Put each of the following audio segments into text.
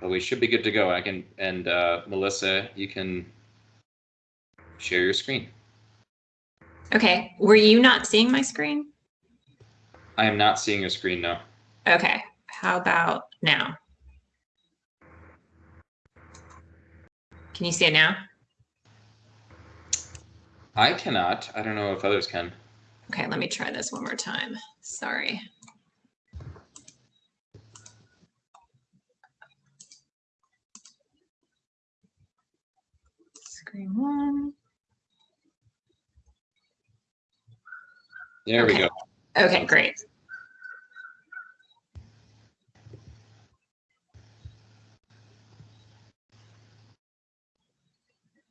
But we should be good to go. I can, and uh, Melissa, you can share your screen. Okay, were you not seeing my screen? I am not seeing your screen now. Okay, how about now? Can you see it now? I cannot. I don't know if others can. Okay, let me try this one more time. Sorry. Screen one. There we Okay. go. Okay, great.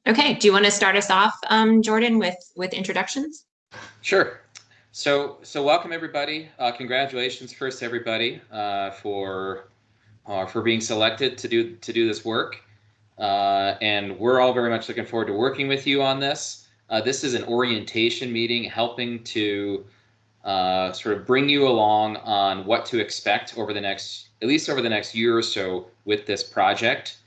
Okay, do you want to start us off, um, Jordan, with, with introductions? Sure. So, so welcome everybody. Uh, congratulations first everybody uh, for uh, for being selected to do to do this work. Uh, and we're all very much looking forward to working with you on this. Uh, this is an orientation meeting, helping to uh, sort of bring you along on what to expect over the next, at least over the next year or so, with this project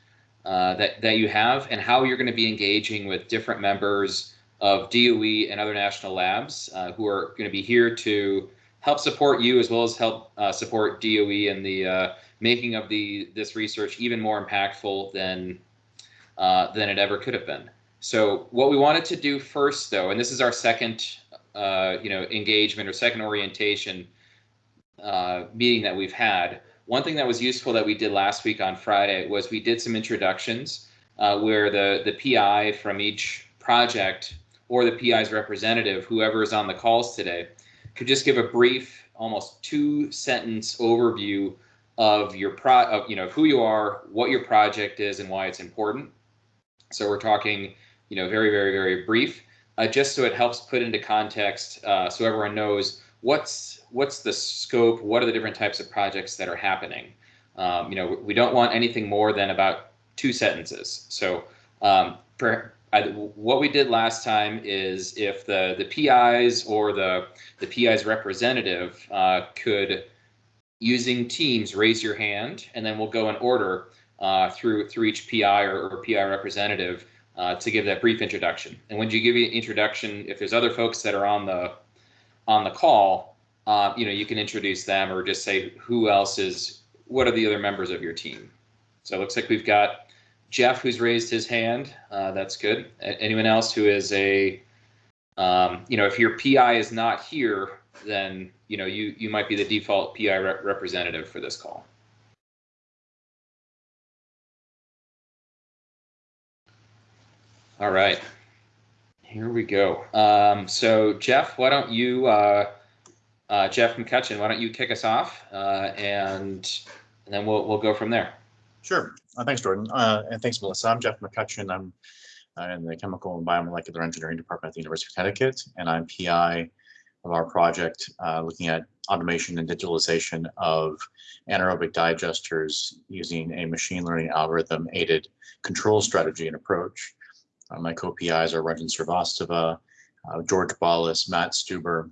uh, that that you have, and how you're going to be engaging with different members of DOE and other national labs uh, who are going to be here to help support you as well as help support DOE in the making of the this research even more impactful than uh, than it ever could have been. So what we wanted to do first, though, and this is our second, uh, you know, engagement or second orientation uh, meeting that we've had. One thing that was useful that we did last week on Friday was we did some introductions uh, where the the PI from each project or the PI's representative, whoever is on the calls today, could just give a brief, almost two sentence overview of your pro, of, you know, who you are, what your project is, and why it's important. So we're talking, you know, very, very, very brief, uh, just so it helps put into context, uh, so everyone knows what's what's the scope, what are the different types of projects that are happening. Um, you know, we don't want anything more than about two sentences. So um, per, I, what we did last time is if the the PIs or the the PI's representative uh, could using Teams raise your hand, and then we'll go in order uh, through through each PI or, or PI representative uh, to give that brief introduction. And when you give an introduction, if there's other folks that are on the on the call, uh, you know you can introduce them or just say who else is what are the other members of your team. So it looks like we've got Jeff who's raised his hand. Uh, that's good. Anyone else who is a um, you know if your PI is not here, then you know you you might be the default PI rep representative for this call. All right, here we go. Um, so Jeff, why don't you, uh, uh, Jeff McCutcheon, why don't you kick us off, uh, and, and then we'll we'll go from there. Sure. Uh, thanks, Jordan. Uh, and thanks, Melissa. I'm Jeff McCutcheon. I'm uh, in the Chemical and Biomolecular Engineering Department at the University of Connecticut, and I'm PI of our project looking at automation and digitalization of anaerobic digesters using a machine learning algorithm aided control strategy and approach. Uh, my co-PIs are Ranjan Srivastava, uh, George Bollas, Matt Stuber,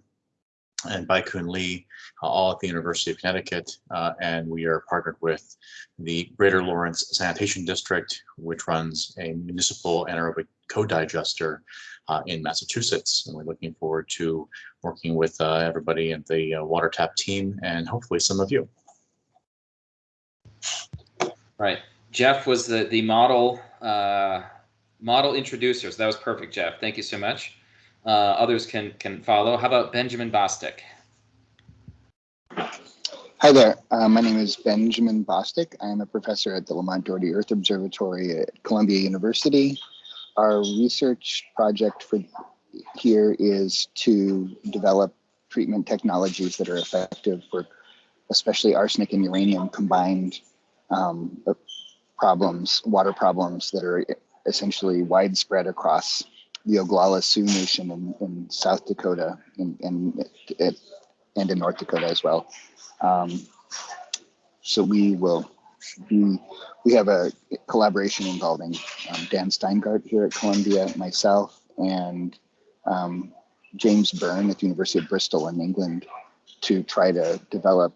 and Baikun Li, uh, all at the University of Connecticut. Uh, and we are partnered with the Greater Lawrence Sanitation District, which runs a municipal anaerobic co-digester uh, in Massachusetts. And we're looking forward to working with uh, everybody at the WaterTap team and hopefully some of you. Right, Jeff was the the model model introducers. that was perfect, Jeff. Thank you so much. Uh, others can can follow. How about Benjamin Bostick? Hi there. Uh, my name is Benjamin Bostick. I am a professor at the Lamont Doherty Earth Observatory at Columbia University. Our research project for here is to develop treatment technologies that are effective for especially arsenic and uranium combined um, problems, water problems that are essentially widespread across the Oglala Sioux Nation in, in South Dakota and, and, and in North Dakota as well. Um, so we will be, we have a collaboration involving um, Dan Steingart here at Columbia, myself, and um, James Byrne at the University of Bristol in England to try to develop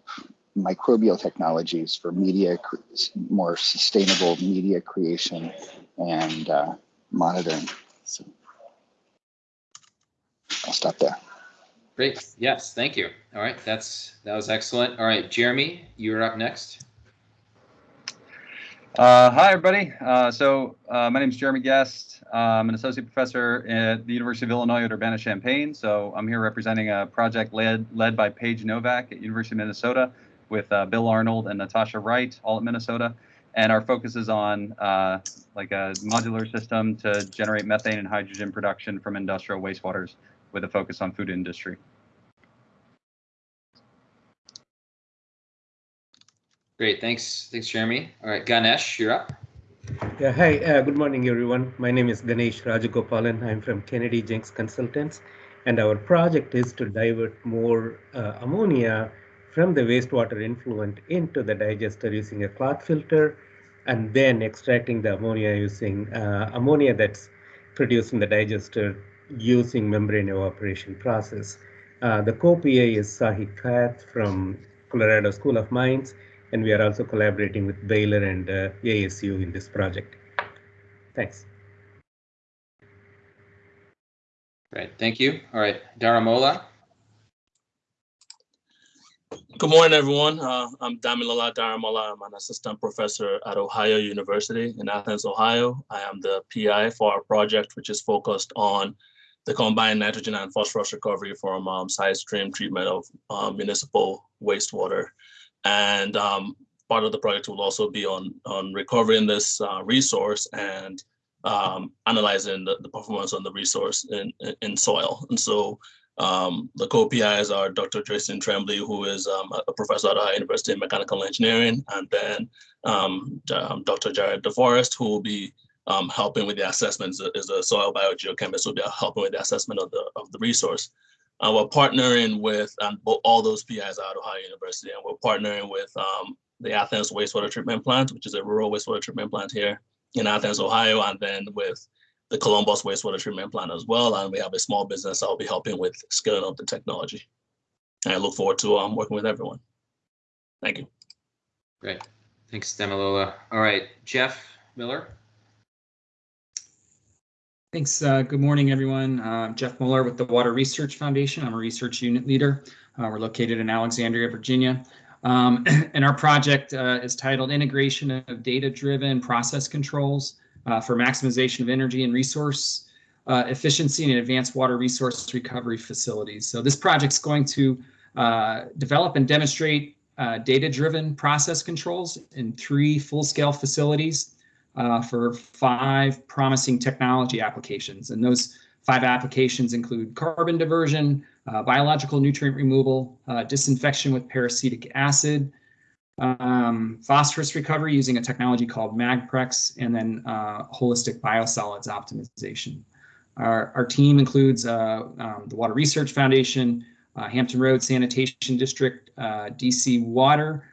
microbial technologies for media, more sustainable media creation and uh, monitoring. So I'll stop there. Great. Yes, thank you. All right, that's that was excellent. All right, Jeremy, you're up next. Uh, hi, everybody. Uh, so uh, my name is Jeremy Guest. Uh, I'm an associate professor at the University of Illinois at Urbana-Champaign. So I'm here representing a project led led by Paige Novak at University of Minnesota with uh, Bill Arnold and Natasha Wright, all at Minnesota. And our focus is on uh, like a modular system to generate methane and hydrogen production from industrial wastewaters with a focus on food industry. Great. Thanks. Thanks, Jeremy. All right, Ganesh, you're up. Yeah, hi, uh, good morning, everyone. My name is Ganesh Rajagopalan. I'm from Kennedy Jenks Consultants, and our project is to divert more uh, ammonia from the wastewater influent into the digester using a cloth filter, and then extracting the ammonia using uh, ammonia that's produced in the digester using membrane evaporation process. Uh, the co-PA is Tzahi Cath from Colorado School of Mines, and we are also collaborating with Baylor and uh, ASU in this project. Thanks. Great. Thank you. All right, Daramola. Good morning, everyone. Uh, I'm Damilola Daramola. I'm an assistant professor at Ohio University in Athens, Ohio. I am the PI for our project, which is focused on the combined nitrogen and phosphorus recovery from um, side stream treatment of um, municipal wastewater. And um, part of the project will also be on, on recovering this uh, resource and um, analyzing the, the performance on the resource in, in soil. And so um, the co-PIs are Dr. Jason Trembly, who is um, a professor at Ohio University in Mechanical Engineering, and then um, um, Dr. Jared DeForest, who will be um, helping with the assessments, is a soil biogeochemist, who will be helping with the assessment of the of the resource. Uh, we're partnering with all those PIs at Ohio University, and we're partnering with um, the Athens Wastewater Treatment Plant, which is a rural wastewater treatment plant here in Athens, Ohio, and then with the Columbus wastewater treatment plant as well. And we have a small business I'll be helping with scaling up the technology. And I look forward to um, working with everyone. Thank you. Great. Thanks, Damilola. All right, Jeff Moeller. Thanks. Uh, good morning, everyone. Uh, Jeff Moeller with the Water Research Foundation. I'm a research unit leader. Uh, we're located in Alexandria, Virginia. Um, and our project uh, is titled Integration of Data-Driven Process Controls uh, for Maximization of Energy and Resource uh, Efficiency in Advanced Water Resource Recovery Facilities. So this project's going to develop and demonstrate data-driven process controls in three full-scale facilities uh, for five promising technology applications. And those five applications include carbon diversion, uh, biological nutrient removal, uh, disinfection with peracetic acid, um, phosphorus recovery using a technology called MagPrex, and then uh, holistic biosolids optimization. Our, our team includes uh, um, the Water Research Foundation, uh, Hampton Road Sanitation District, DC Water,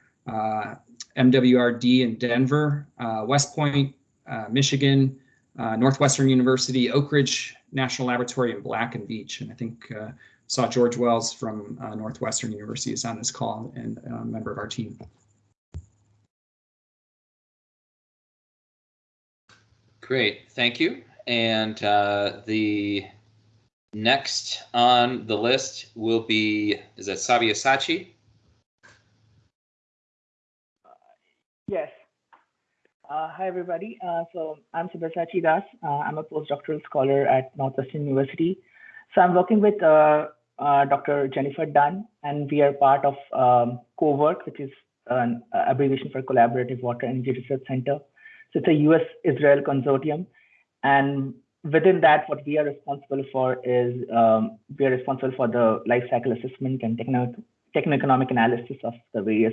MWRD in Denver, uh, West Point, uh, Michigan, uh, Northwestern University, Oak Ridge National Laboratory, and Black and Veatch. And I think uh, saw George Wells from uh, Northwestern University is on this call and a member of our team. Great, thank you. And uh, the next on the list will be, is that Sabyasachi? Yes. Uh, hi, everybody. Uh, so I'm Sabyasachi Das. Uh, I'm a postdoctoral scholar at Northwestern University. So I'm working with uh, uh, Dr. Jennifer Dunn, and we are part of um, CoWERC, which is an abbreviation for Collaborative Water Energy Research Center. So it's a US-Israel consortium. And within that, what we are responsible for is um, we are responsible for the life cycle assessment and techno techno-economic analysis of the various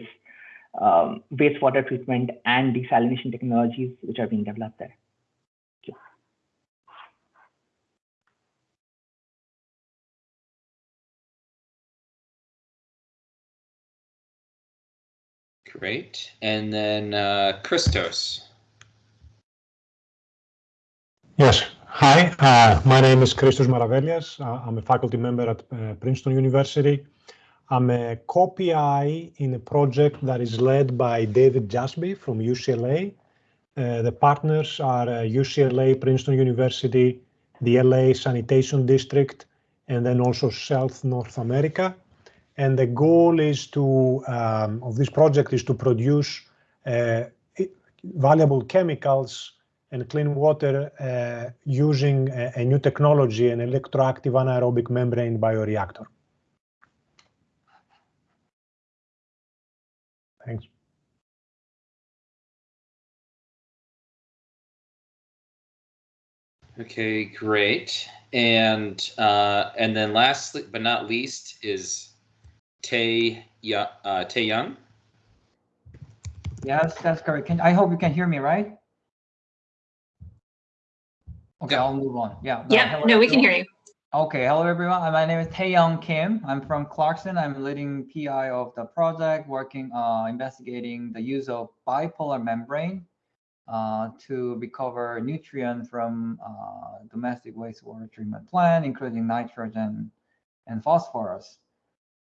um, wastewater treatment and desalination technologies which are being developed there. Great. And then uh, Christos. Yes. Hi, uh, my name is Christos Maravelias. Uh, I'm a faculty member at uh, Princeton University. I'm a co-PI in a project that is led by David Jassby from UCLA. Uh, the partners are uh, UCLA, Princeton University, the LA Sanitation District, and then also Suez North America. And the goal is to um, of this project is to produce uh, valuable chemicals and clean water uh, using a, a, new technology, an electroactive anaerobic membrane bioreactor. Thanks. Okay, great. And uh, and then lastly but not least is Tae, uh, Tae Young. Yes, that's correct. Can, I hope you can hear me, right? Okay, I'll move on. Yeah. Yeah, no, we can hear you. Okay, hello everyone. Uh, my name is Taeyong Kim. I'm from Clarkson. I'm leading PI of the project, working uh, investigating the use of bipolar membrane uh, to recover nutrient from uh, domestic wastewater treatment plant, including nitrogen and phosphorus.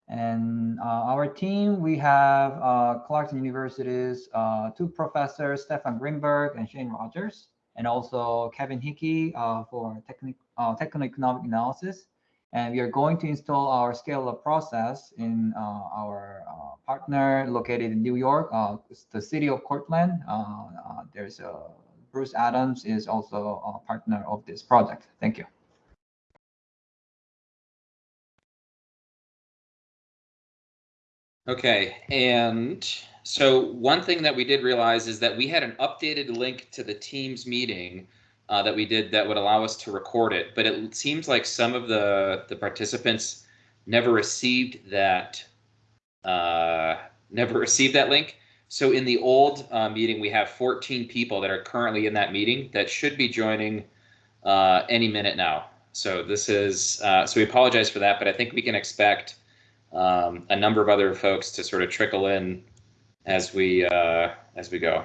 And uh, our team, we have uh, Clarkson University's uh, two professors, Stefan Grimberg and Shane Rogers, and also Kevin Hickey uh, for technic uh, techno-economic analysis. And we are going to install our scale-up process in uh, our partner located in New York, the city of Cortland. there's Bruce Adams is also a partner of this project. Thank you. Okay, and so one thing that we did realize is that we had an updated link to the Teams meeting uh, that we did that would allow us to record it, but it seems like some of the the participants never received that uh, never received that link. So in the old uh, meeting, we have 14 people that are currently in that meeting that should be joining uh, any minute now. So this is uh, so we apologize for that, but I think we can expect um, a number of other folks to sort of trickle in as we uh, as we go.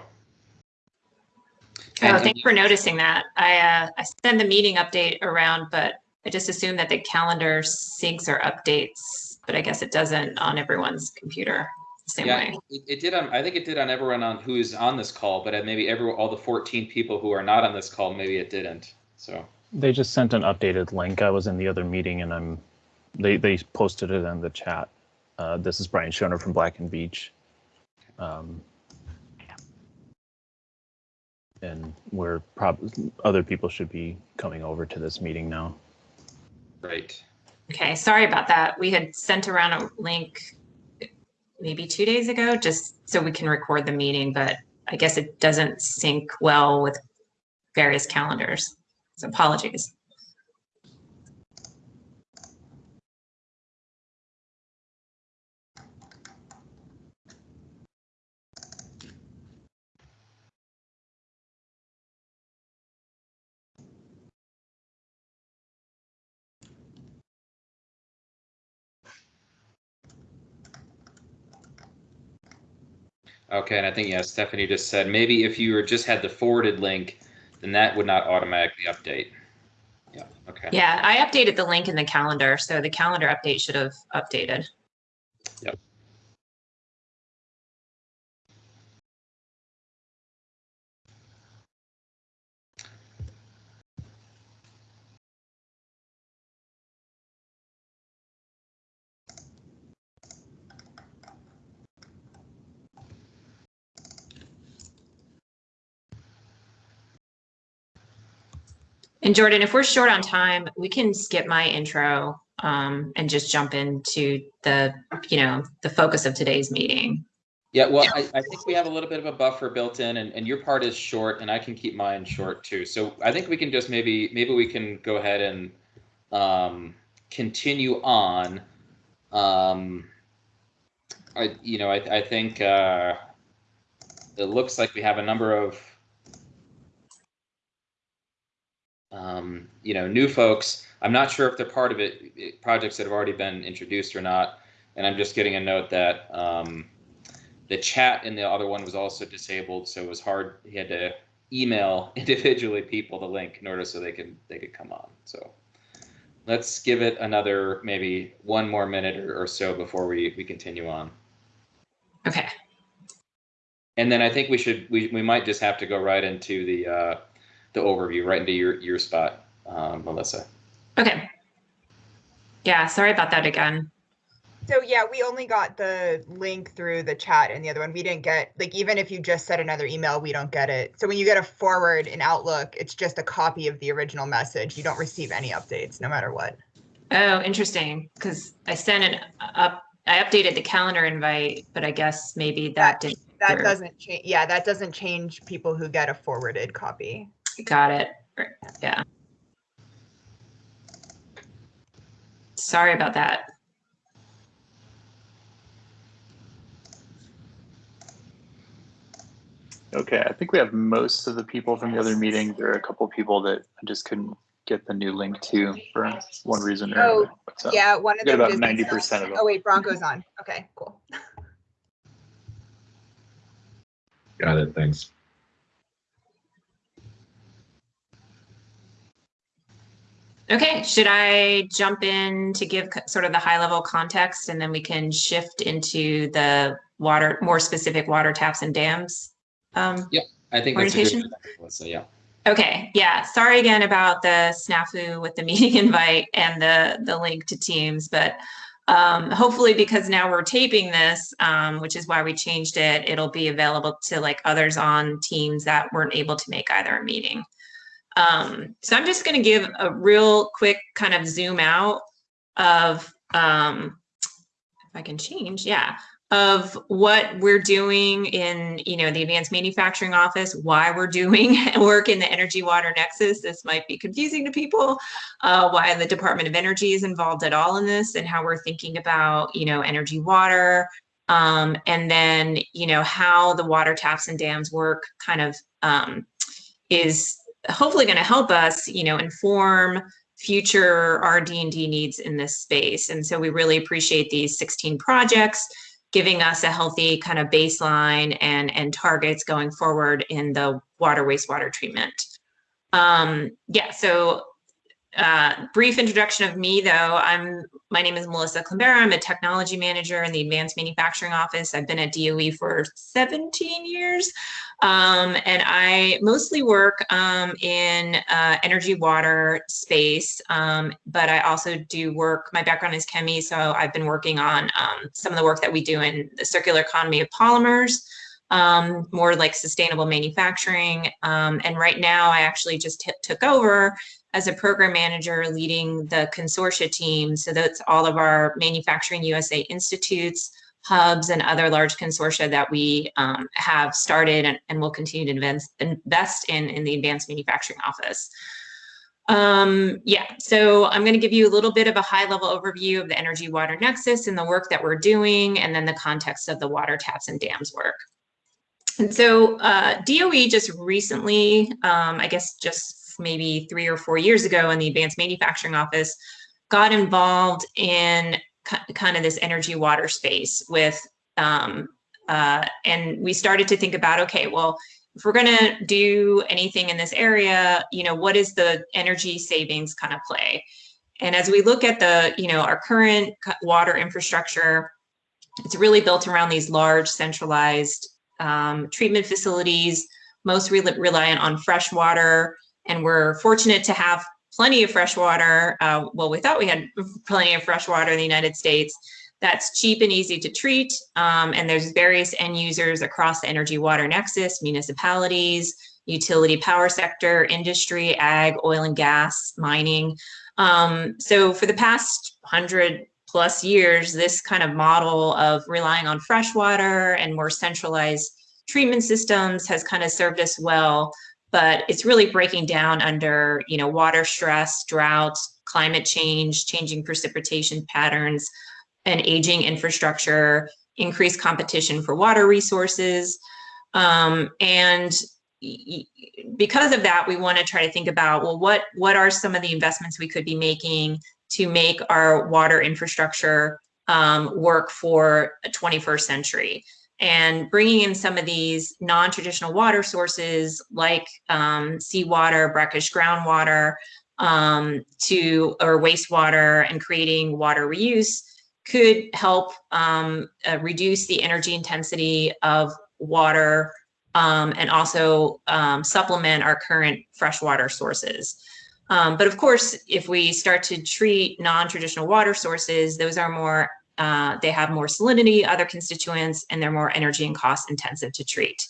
Oh, thanks for noticing that. I uh, I send the meeting update around, but I just assume that the calendar syncs or updates, but I guess it doesn't on everyone's computer the same yeah, way. It, it did on. I think it did on everyone on who is on this call, but maybe every all the 14 people who are not on this call, maybe it didn't. So they just sent an updated link. I was in the other meeting, and I'm they they posted it in the chat. Uh, this is Brian Schoner from Black and Veatch. Um, and we're probably other people should be coming over to this meeting now. Right. Okay, sorry about that. We had sent around a link maybe two days ago, just so we can record the meeting, but I guess it doesn't sync well with various calendars. So apologies. Okay, and I think yeah, Stephanie just said maybe if you just had the forwarded link, then that would not automatically update. Yeah. Okay. Yeah, I updated the link in the calendar, so the calendar update should have updated. Yep. And Jordan, if we're short on time, we can skip my intro um, and just jump into the, you know, the focus of today's meeting. Yeah, well, I, I think we have a little bit of a buffer built in and, and your part is short and I can keep mine short too. So I think we can just maybe, maybe we can go ahead and um, continue on. Um, I, you know, I, I think uh, it looks like we have a number of um, you know, new folks. I'm not sure if they're part of it, projects that have already been introduced or not. And I'm just getting a note that um, the chat in the other one was also disabled, so it was hard. He had to email individually people the link in order so they could they could come on. So, let's give it another maybe one more minute or, or so before we, we continue on. Okay. And then I think we should we, we might just have to go right into the uh, the overview, right into your your spot, um, Melissa. Okay. Yeah, sorry about that again. So yeah, we only got the link through the chat and the other one. We didn't get like even if you just sent another email, we don't get it. So when you get a forward in Outlook, it's just a copy of the original message. You don't receive any updates, no matter what. Oh, interesting. Because I sent it up. I updated the calendar invite, but I guess maybe that, didn't. That work. doesn't change. Yeah, that doesn't change people who get a forwarded copy. Got it. Yeah. Sorry about that. Okay, I think we have most of the people from the other meeting. There are a couple people that I just couldn't get the new link to for one reason or Oh, another. But, uh, yeah, one of we got them. about ninety percent of them. Oh wait, Bronco's on. Okay, cool. Got it. Thanks. Okay, should I jump in to give sort of the high level context and then we can shift into the water, more specific water taps and dams? Um, I think that's a good Orientation? Melissa, yeah. Okay, yeah, sorry again about the snafu with the meeting invite and the, the link to Teams, but um, hopefully because now we're taping this, um, which is why we changed it, it'll be available to like others on Teams that weren't able to make either a meeting. Um, so I'm just gonna give a real quick kind of zoom out of, um, if I can change, yeah, of what we're doing in, you know, the advanced manufacturing office, why we're doing work in the energy water nexus. This might be confusing to people, uh, why the Department of Energy is involved at all in this and how we're thinking about, you know, energy water. Um, and then, you know, how the water taps and dams work kind of um, is hopefully going to help us, you know, inform future RD&D needs in this space. And so we really appreciate these 16 projects giving us a healthy kind of baseline and, and targets going forward in the water wastewater treatment. Um, yeah, so uh, brief introduction of me though. I'm my name is Melissa Klembara. I'm a technology manager in the Advanced Manufacturing Office. I've been at DOE for 17 years, um, and I mostly work um, in uh, energy water space. Um, but I also do work. My background is chemie, so I've been working on um, some of the work that we do in the circular economy of polymers um, more like sustainable manufacturing. Um, and right now, I actually just took over as a program manager leading the consortia team. So that's all of our Manufacturing USA institutes, hubs, and other large consortia that we um, have started and, and will continue to invest, invest in in the Advanced Manufacturing Office. Um, yeah, so I'm going to give you a little bit of a high level overview of the energy water nexus and the work that we're doing, and then the context of the water taps and dams work. And so uh, DOE just recently, um, I guess just maybe three or four years ago in the Advanced Manufacturing Office, got involved in kind of this energy water space with, um, uh, and we started to think about, okay, well, if we're going to do anything in this area, you know, what is the energy savings kind of play? And as we look at the, you know, our current water infrastructure, it's really built around these large centralized um, treatment facilities, most re reliant on fresh water. And we're fortunate to have plenty of fresh water. Uh, well, we thought we had plenty of fresh water in the United States. That's cheap and easy to treat. Um, and there's various end users across the energy water nexus, municipalities, utility power sector, industry, ag, oil and gas, mining. Um, so for the past hundred plus years, this kind of model of relying on fresh water and more centralized treatment systems has kind of served us well, but it's really breaking down under, you know, water stress, droughts, climate change, changing precipitation patterns, and aging infrastructure, increased competition for water resources. Um, and because of that, we want to try to think about, well, what, what are some of the investments we could be making to make our water infrastructure um, work for a 21st century? And bringing in some of these non-traditional water sources like um, seawater, brackish groundwater, um, to or wastewater and creating water reuse could help um, uh, reduce the energy intensity of water um, and also um, supplement our current freshwater sources. Um, but of course, if we start to treat non-traditional water sources, those are more, uh, they have more salinity, other constituents, and they're more energy and cost intensive to treat.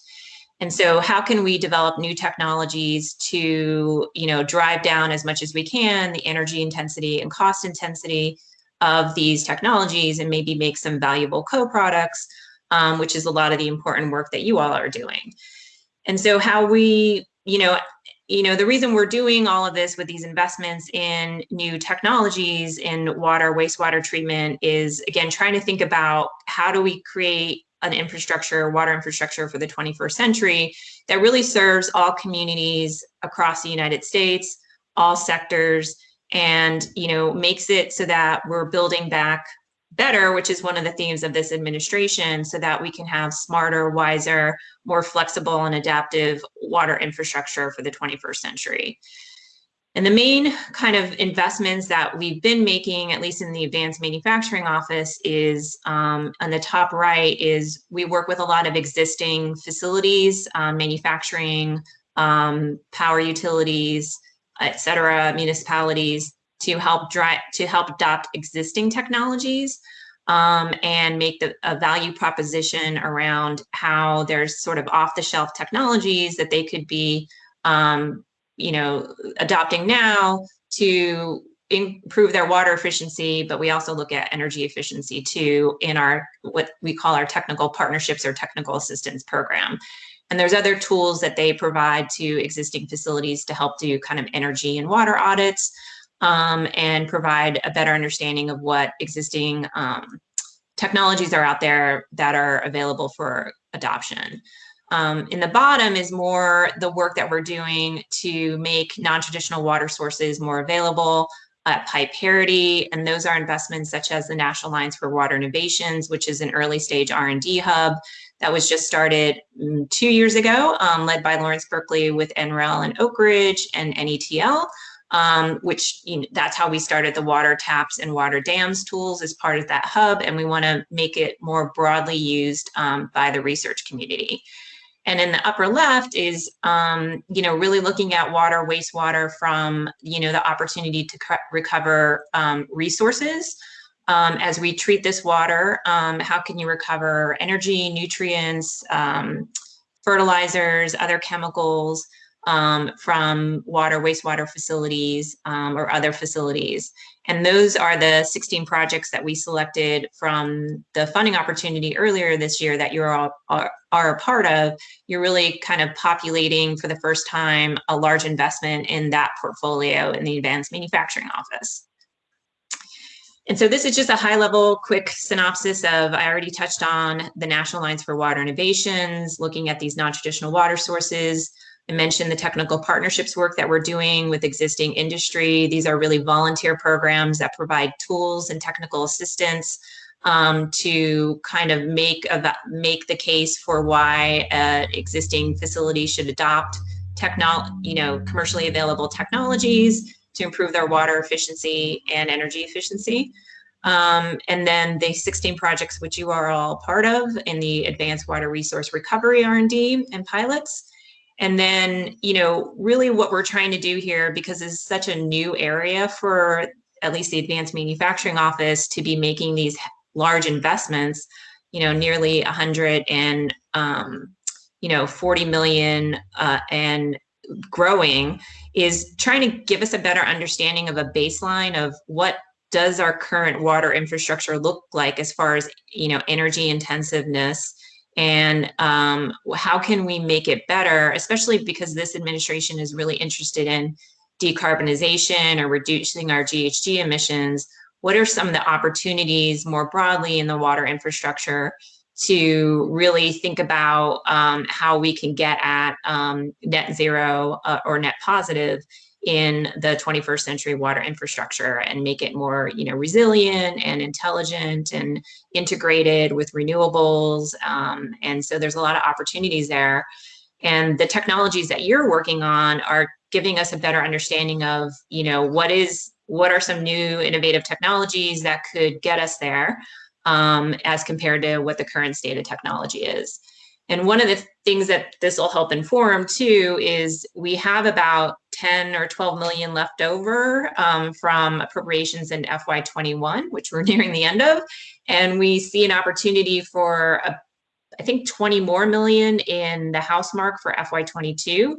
And so how can we develop new technologies to, you know, drive down as much as we can the energy intensity and cost intensity of these technologies and maybe make some valuable co-products, um, which is a lot of the important work that you all are doing. And so how we, you know, you know, the reason we're doing all of this with these investments in new technologies in water, wastewater treatment is again, trying to think about how do we create an infrastructure, water infrastructure for the 21st century that really serves all communities across the United States, all sectors, and you know makes it so that we're building back better, which is one of the themes of this administration, so that we can have smarter, wiser, more flexible and adaptive water infrastructure for the 21st century. And the main kind of investments that we've been making, at least in the advanced manufacturing office, is um, on the top right is we work with a lot of existing facilities, um, manufacturing, um, power utilities, et cetera, municipalities to help drive to help adopt existing technologies um, and make the, a value proposition around how there's sort of off the shelf technologies that they could be um, you know, adopting now to improve their water efficiency, but we also look at energy efficiency too in our what we call our technical partnerships or technical assistance program. And there's other tools that they provide to existing facilities to help do kind of energy and water audits um, and provide a better understanding of what existing um, technologies are out there that are available for adoption. Um, in the bottom is more the work that we're doing to make non-traditional water sources more available at pipe parity. And those are investments such as the National Alliance for Water Innovations, which is an early stage R&D hub that was just started mm, two years ago, um, led by Lawrence Berkeley with NREL and Oak Ridge and NETL. Um, which you know, that's how we started the water taps and water dams tools as part of that hub. And we want to make it more broadly used um, by the research community. And in the upper left is, um, you know, really looking at water, wastewater from, you know, the opportunity to recover um, resources. Um, as we treat this water, um, how can you recover energy, nutrients, um, fertilizers, other chemicals um, from water, wastewater facilities or other facilities? And those are the 16 projects that we selected from the funding opportunity earlier this year that you all are, are a part of. You're really kind of populating for the first time a large investment in that portfolio in the Advanced Manufacturing Office. And so this is just a high level quick synopsis of, I already touched on the National Alliance for Water Innovations, looking at these non-traditional water sources, I mentioned the technical partnerships work that we're doing with existing industry. These are really volunteer programs that provide tools and technical assistance um, to kind of make make the case for why existing facilities should adopt you know commercially available technologies to improve their water efficiency and energy efficiency. Um, and then the 16 projects which you are all part of in the Advanced Water Resource Recovery R&D and pilots. And then, you know, really what we're trying to do here, because it's such a new area for at least the advanced manufacturing office to be making these large investments, you know, nearly 100 and, um, you know, 40 million uh, and growing is trying to give us a better understanding of a baseline of what does our current water infrastructure look like as far as, you know, energy intensiveness and um, how can we make it better, especially because this administration is really interested in decarbonization or reducing our GHG emissions. What are some of the opportunities more broadly in the water infrastructure to really think about um, how we can get at um, net zero uh, or net positive in the 21st century water infrastructure and make it more you know resilient and intelligent and integrated with renewables um, and so there's a lot of opportunities there and the technologies that you're working on are giving us a better understanding of, you know, what is what are some new innovative technologies that could get us there um, as compared to what the current state of technology is. And one of the things that this will help inform too is we have about 10 or 12 million left over um, from appropriations in FY21, which we're nearing the end of. And we see an opportunity for, a, I think, 20 more million in the house mark for FY22.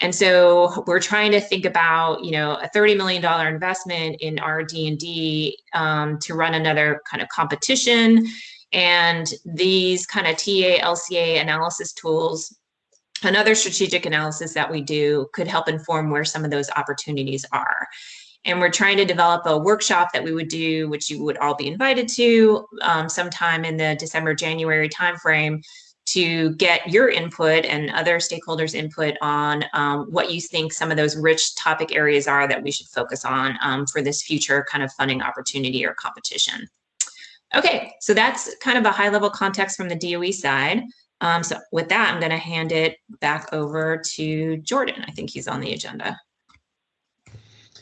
And so we're trying to think about, you know, a $30 million investment in RD&D um, to run another kind of competition and these kind of TA, LCA analysis tools, another strategic analysis that we do could help inform where some of those opportunities are. And we're trying to develop a workshop that we would do, which you would all be invited to um, sometime in the December, January timeframe to get your input and other stakeholders input on um, what you think some of those rich topic areas are that we should focus on um, for this future kind of funding opportunity or competition. Okay, so that's kind of a high level context from the DOE side. Um, so with that, I'm going to hand it back over to Jordan. I think he's on the agenda.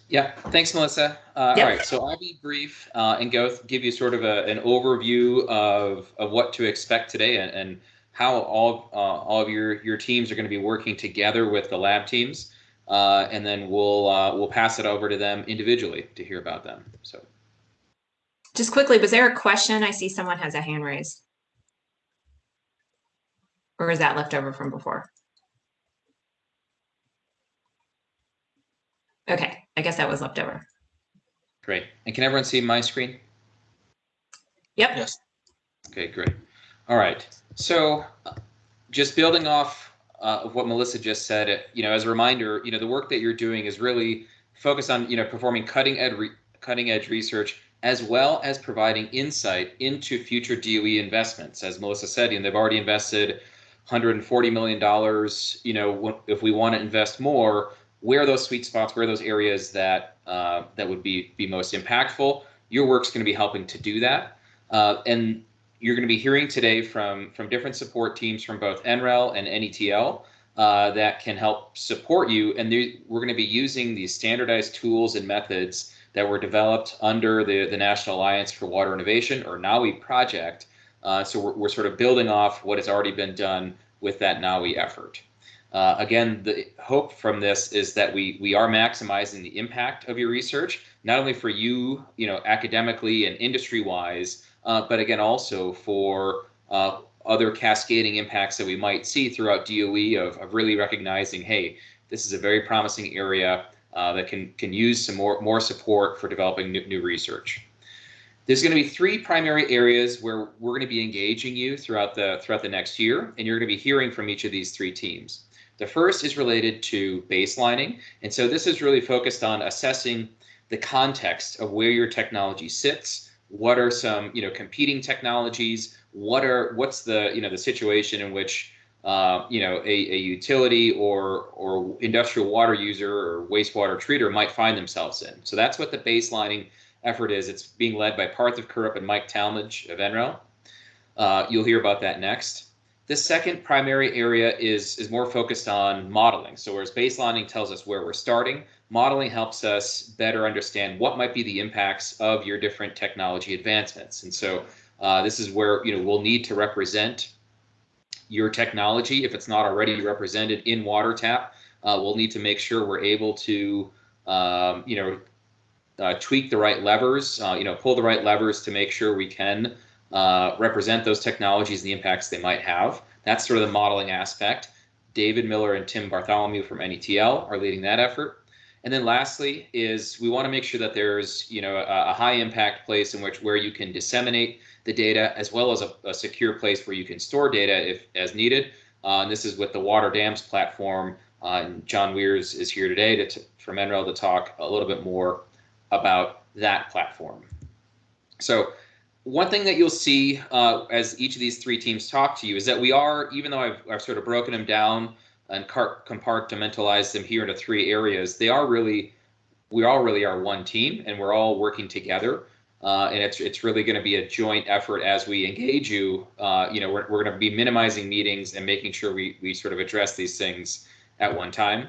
Yeah, thanks, Melissa. Uh, Yep. All right, so I'll be brief uh, and go give you sort of a, an overview of, of what to expect today and, and how all uh, all of your your teams are going to be working together with the lab teams, uh, and then we'll uh, we'll pass it over to them individually to hear about them. So. Just quickly, was there a question? I see someone has a hand raised. Or is that left over from before? Okay, I guess that was left over. Great. And can everyone see my screen? Yep. Yes. Okay, great. All right. So uh, just building off uh, of what Melissa just said, uh, you know, as a reminder, you know, the work that you're doing is really focused on, you know, performing cutting edge, re- cutting edge research as well as providing insight into future DOE investments. As Melissa said, you know, they've already invested 140 million dollars. You know, if we want to invest more, where are those sweet spots? Where are those areas that uh, that would be be most impactful? Your work's going to be helping to do that, uh, and you're going to be hearing today from from different support teams from both NREL and NETL uh, that can help support you. And we're going to be using these standardized tools and methods that were developed under the, the National Alliance for Water Innovation, or NAWI project. Uh, so we're, we're sort of building off what has already been done with that NAWI effort. Uh, again, the hope from this is that we we are maximizing the impact of your research, not only for you, you know, academically and industry-wise, uh, but again also for uh, other cascading impacts that we might see throughout DOE of, of really recognizing, hey, this is a very promising area uh, that can can use some more more support for developing new, new research. There's going to be three primary areas where we're going to be engaging you throughout the throughout the next year, and you're going to be hearing from each of these three teams. The first is related to baselining, and so this is really focused on assessing the context of where your technology sits. What are some you know competing technologies? What are what's the you know the situation in which uh, you know, a, a utility or or industrial water user or wastewater treater might find themselves in. So that's what the baselining effort is. It's being led by Parthiv Kurup and Mike Talmadge of NREL. Uh, you'll hear about that next. The second primary area is, is more focused on modeling. So whereas baselining tells us where we're starting, modeling helps us better understand what might be the impacts of your different technology advancements. And so uh, this is where you know we'll need to represent your technology, if it's not already represented in WaterTap, uh, we'll need to make sure we're able to, um, you know, uh, tweak the right levers, uh, you know, pull the right levers to make sure we can uh, represent those technologies and the impacts they might have. That's sort of the modeling aspect. David Miller and Tim Bartholomew from NETL are leading that effort. And then lastly is we want to make sure that there's, you know, a, a high impact place in which where you can disseminate the data as well as a, a secure place where you can store data if as needed. Uh, and this is with the Water Dams platform. Uh, and Jon Weers is here today to, from NREL to talk a little bit more about that platform. So one thing that you'll see uh, as each of these three teams talk to you is that we are, even though I've, I've sort of broken them down and compartmentalized them here into three areas, they are really, we all really are one team and we're all working together. Uh, and it's it's really going to be a joint effort as we engage you. Uh, you know, we're, we're going to be minimizing meetings and making sure we we sort of address these things at one time.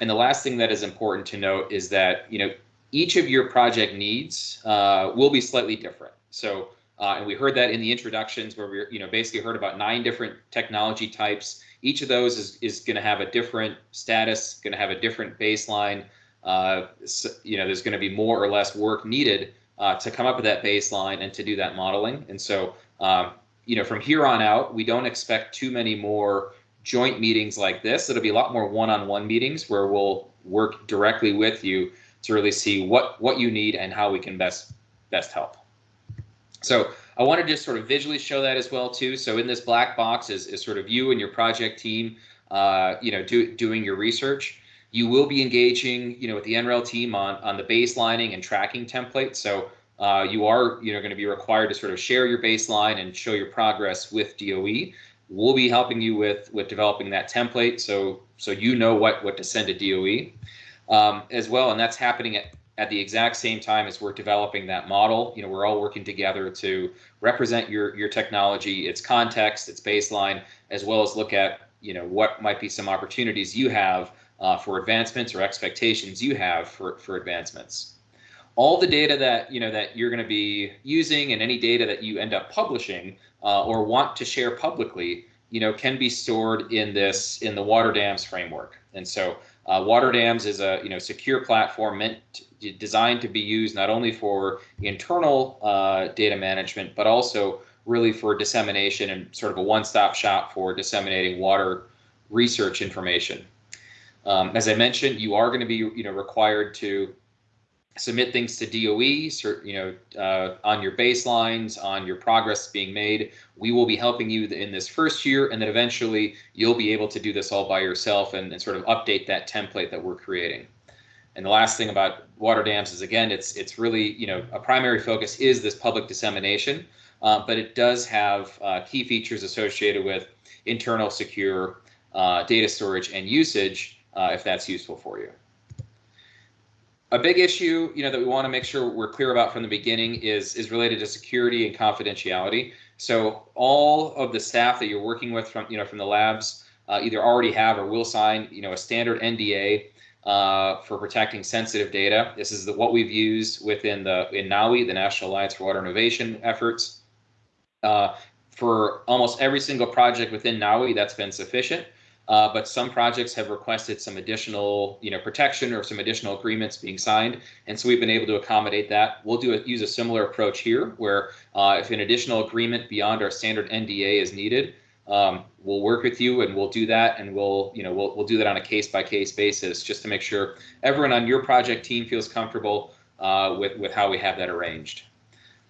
and the last thing that is important to note is that you know each of your project needs uh, will be slightly different. So, uh, and we heard that in the introductions where we you know basically heard about nine different technology types. Each of those is is going to have a different status, going to have a different baseline. Uh, so, you know, there's going to be more or less work needed uh, to come up with that baseline and to do that modeling. And so, um, you know, from here on out, we don't expect too many more joint meetings like this. It'll be a lot more one-on-one meetings where we'll work directly with you to really see what what you need and how we can best best help. So I wanted to just sort of visually show that as well too. So in this black box is, is sort of you and your project team, uh, you know, do, doing your research. You will be engaging, you know, with the NREL team on on the baselining and tracking template. So uh, you are, you know, going to be required to sort of share your baseline and show your progress with DOE. We'll be helping you with with developing that template, so so you know what what to send to DOE um, as well, and that's happening at at the exact same time as we're developing that model. You know, we're all working together to represent your your technology, its context, its baseline, as well as look at you know what might be some opportunities you have uh, for advancements or expectations you have for for advancements. All the data that you know that you're going to be using and any data that you end up publishing uh, or want to share publicly, you know, can be stored in this in the water dams framework. And so uh, water dams is a you know secure platform meant to, designed to be used not only for internal uh, data management but also really for dissemination and sort of a one-stop shop for disseminating water research information. Um, as I mentioned, you are going to be you know required to submit things to DOE, you know, uh, on your baselines, on your progress being made. We will be helping you in this first year, and then eventually you'll be able to do this all by yourself and, and sort of update that template that we're creating. And the last thing about water dams is again, it's it's really you know a primary focus is this public dissemination, uh, but it does have uh, key features associated with internal secure uh, data storage and usage uh, if that's useful for you a big issue, you know, that we want to make sure we're clear about from the beginning is is related to security and confidentiality. So all of the staff that you're working with from you know from the labs uh, either already have or will sign you know a standard NDA uh, for protecting sensitive data. This is the, what we've used within the in NAWI, the National Alliance for Water Innovation efforts. Uh, for almost every single project within NAWI, that's been sufficient. Uh, but some projects have requested some additional, you know, protection or some additional agreements being signed, and so we've been able to accommodate that. We'll do a, use a similar approach here, where uh, if an additional agreement beyond our standard NDA is needed, um, we'll work with you and we'll do that, and we'll, you know, we'll we'll do that on a case by case basis, just to make sure everyone on your project team feels comfortable uh, with with how we have that arranged.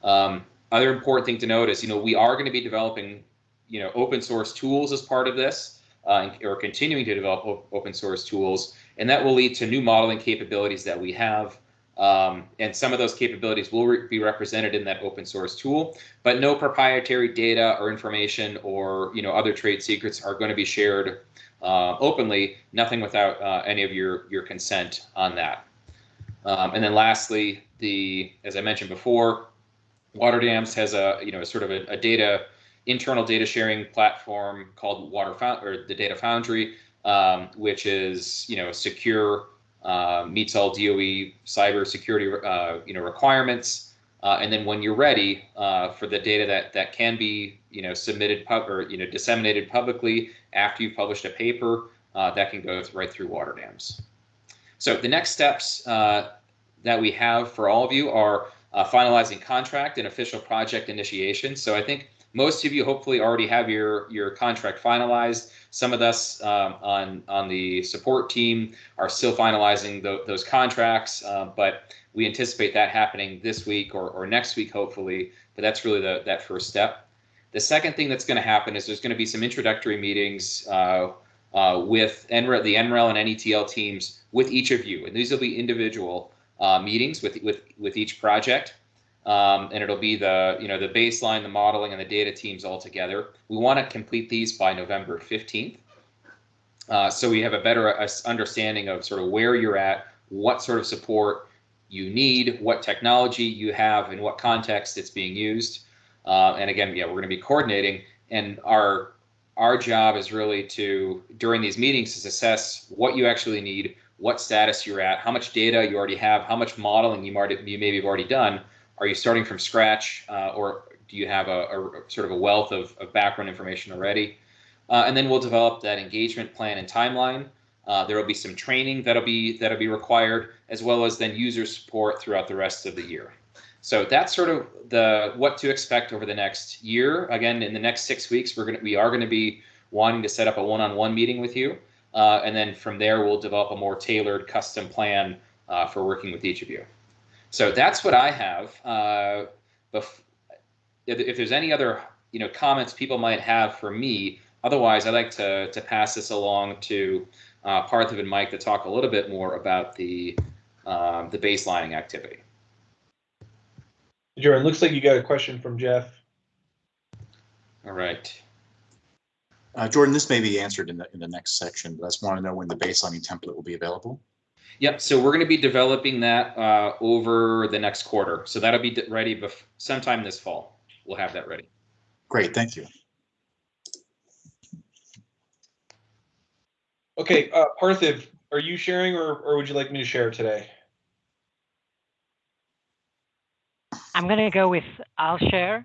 Um, other important thing to note is, you know, we are going to be developing, you know, open source tools as part of this uh, or continuing to develop open source tools, and that will lead to new modeling capabilities that we have. Um, and some of those capabilities will re be represented in that open source tool, but no proprietary data or information or you know other trade secrets are going to be shared uh, openly. Nothing without uh, any of your your consent on that. Um, and then lastly, the as I mentioned before, Water Dams has a you know sort of a, a data internal data sharing platform called Water Found or the Data Foundry, um, which is you know secure, uh, meets all DOE cyber security uh, you know requirements. Uh, and then when you're ready uh, for the data that that can be you know submitted pub or you know disseminated publicly after you've published a paper, uh, that can go right through water dams. So the next steps uh, that we have for all of you are finalizing contract and official project initiation. So I think most of you hopefully already have your your contract finalized. Some of us um, on on the support team are still finalizing the, those contracts, uh, but we anticipate that happening this week or, or next week, hopefully. But that's really the that first step. The second thing that's going to happen is there's going to be some introductory meetings uh, uh, with NREL, the NREL and NETL teams with each of you, and these will be individual uh, meetings with with with each project um, and it'll be the you know the baseline, the modeling, and the data teams all together. We want to complete these by November 15th, uh, so we have a better understanding of sort of where you're at, what sort of support you need, what technology you have, in what context it's being used. Uh, and again, yeah, we're going to be coordinating, and our our job is really to during these meetings is assess what you actually need, what status you're at, how much data you already have, how much modeling you might you maybe have already done. Are you starting from scratch, uh, or do you have a, a, sort of a wealth of, of background information already? Uh, and then we'll develop that engagement plan and timeline. Uh, there will be some training that'll be that'll be required, as well as then user support throughout the rest of the year. So that's sort of the what to expect over the next year. Again, in the next six weeks, we're gonna we are gonna be wanting to set up a one-on-one meeting with you, uh, and then from there we'll develop a more tailored custom plan uh, for working with each of you. So that's what I have. Uh, if, if there's any other you know comments people might have for me, otherwise I'd like to to pass this along to uh, Parthiv and Mike to talk a little bit more about the um, the baselining activity. Jordan, looks like you got a question from Jeff. All right. Uh, Jordan, this may be answered in the in the next section, but I just want to know when the baselining template will be available. Yep. So we're going to be developing that uh, over the next quarter. So that'll be ready bef- sometime this fall. We'll have that ready. Great. Thank you. Okay, uh, Parthiv, are you sharing or, or would you like me to share today? I'm going to go with I'll share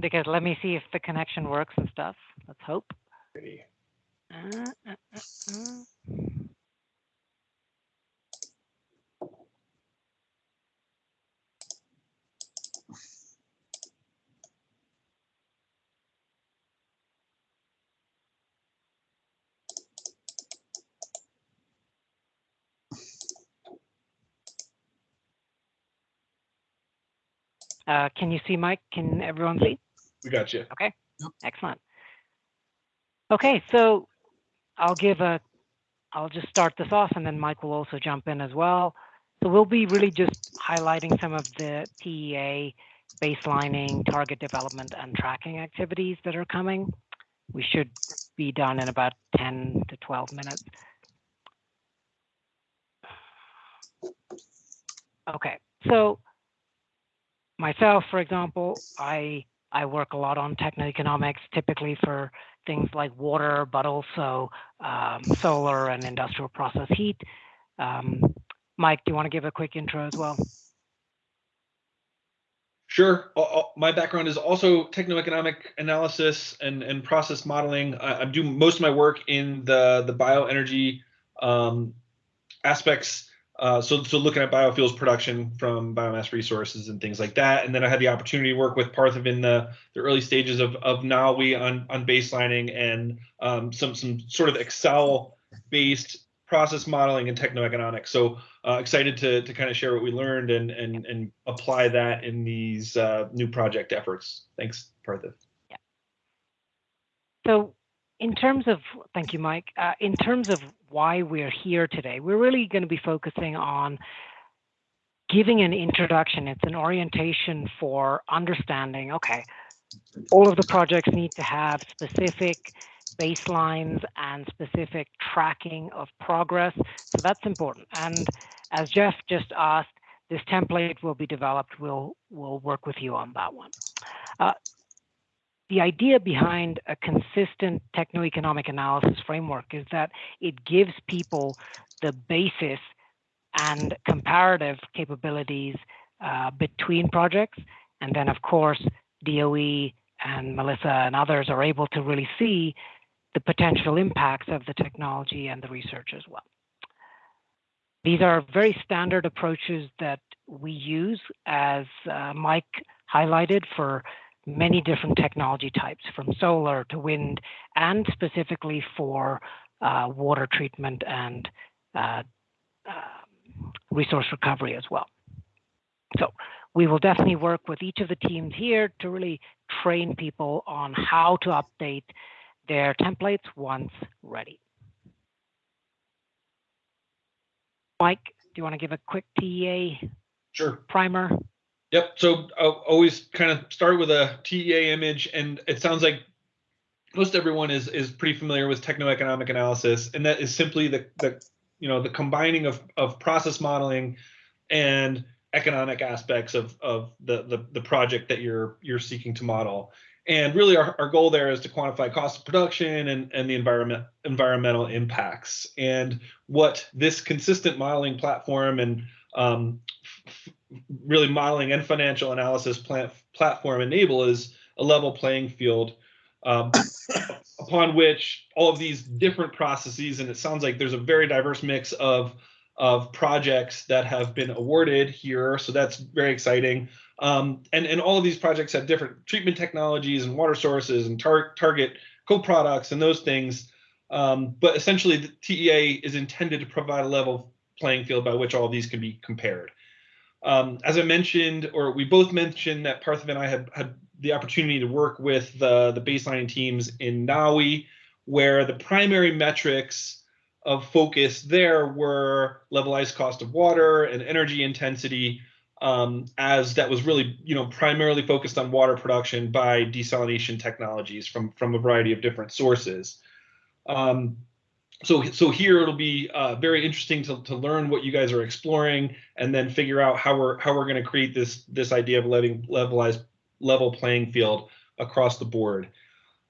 because let me see if the connection works and stuff. Let's hope. Uh, uh, uh, Uh, can you see Mike? Can everyone see? We got you. Okay, excellent. Okay, so I'll give a, I'll just start this off and then Mike will also jump in as well. So we'll be really just highlighting some of the TEA baselining, target development and tracking activities that are coming. We should be done in about 10 to 12 minutes. Okay, so myself, for example, I I work a lot on techno-economics, typically for things like water, but also um, solar and industrial process heat. Um, Mike, do you want to give a quick intro as well? Sure. My background is also techno-economic analysis and, and process modeling. I, I do most of my work in the, the bioenergy um, aspects uh, so, so looking at biofuels production from biomass resources and things like that. And then I had the opportunity to work with Parthiv in the, the early stages of, of NAWI on, on baselining and um, some, some sort of Excel based process modeling and techno-economics. So uh, excited to, to kind of share what we learned and, and, and apply that in these uh, new project efforts. Thanks, Parthiv. Yeah. So in terms of, thank you, Mike, uh, in terms of why we're here today, we're really going to be focusing on giving an introduction. It's an orientation for understanding, okay, all of the projects need to have specific baselines and specific tracking of progress. So that's important. And as Jeff just asked, this template will be developed. We'll, we'll work with you on that one. Uh, the idea behind a consistent techno-economic analysis framework is that it gives people the basis and comparative capabilities uh, between projects. And then, of course, DOE and Melissa and others are able to really see the potential impacts of the technology and the research as well. These are very standard approaches that we use, as uh, Mike highlighted, for many different technology types from solar to wind and specifically for uh, water treatment and uh, uh, resource recovery as well. So we will definitely work with each of the teams here to really train people on how to update their templates once ready. Mike, do you want to give a quick TEA sure. primer? Yep. So I'll always kind of start with a TEA image, and it sounds like most everyone is is pretty familiar with techno-economic analysis, and that is simply the the you know the combining of of process modeling and economic aspects of of the the, the project that you're you're seeking to model. And really our, our goal there is to quantify cost of production and, and the environment environmental impacts. And what this consistent modeling platform and um, really modeling and financial analysis plant, platform enable is a level playing field um, upon which all of these different processes, and it sounds like there's a very diverse mix of of projects that have been awarded here. So that's very exciting. Um, and, and all of these projects have different treatment technologies and water sources and tar target co-products and those things. Um, but essentially the TEA is intended to provide a level playing field by which all these can be compared. Um, as I mentioned, or we both mentioned that Parthiv and I had, had the opportunity to work with the, the baseline teams in NAWI, where the primary metrics of focus there were levelized cost of water and energy intensity um, as that was really you know primarily focused on water production by desalination technologies from from a variety of different sources um, so so here it'll be uh, very interesting to, to learn what you guys are exploring and then figure out how we're how we're going to create this this idea of letting levelized level playing field across the board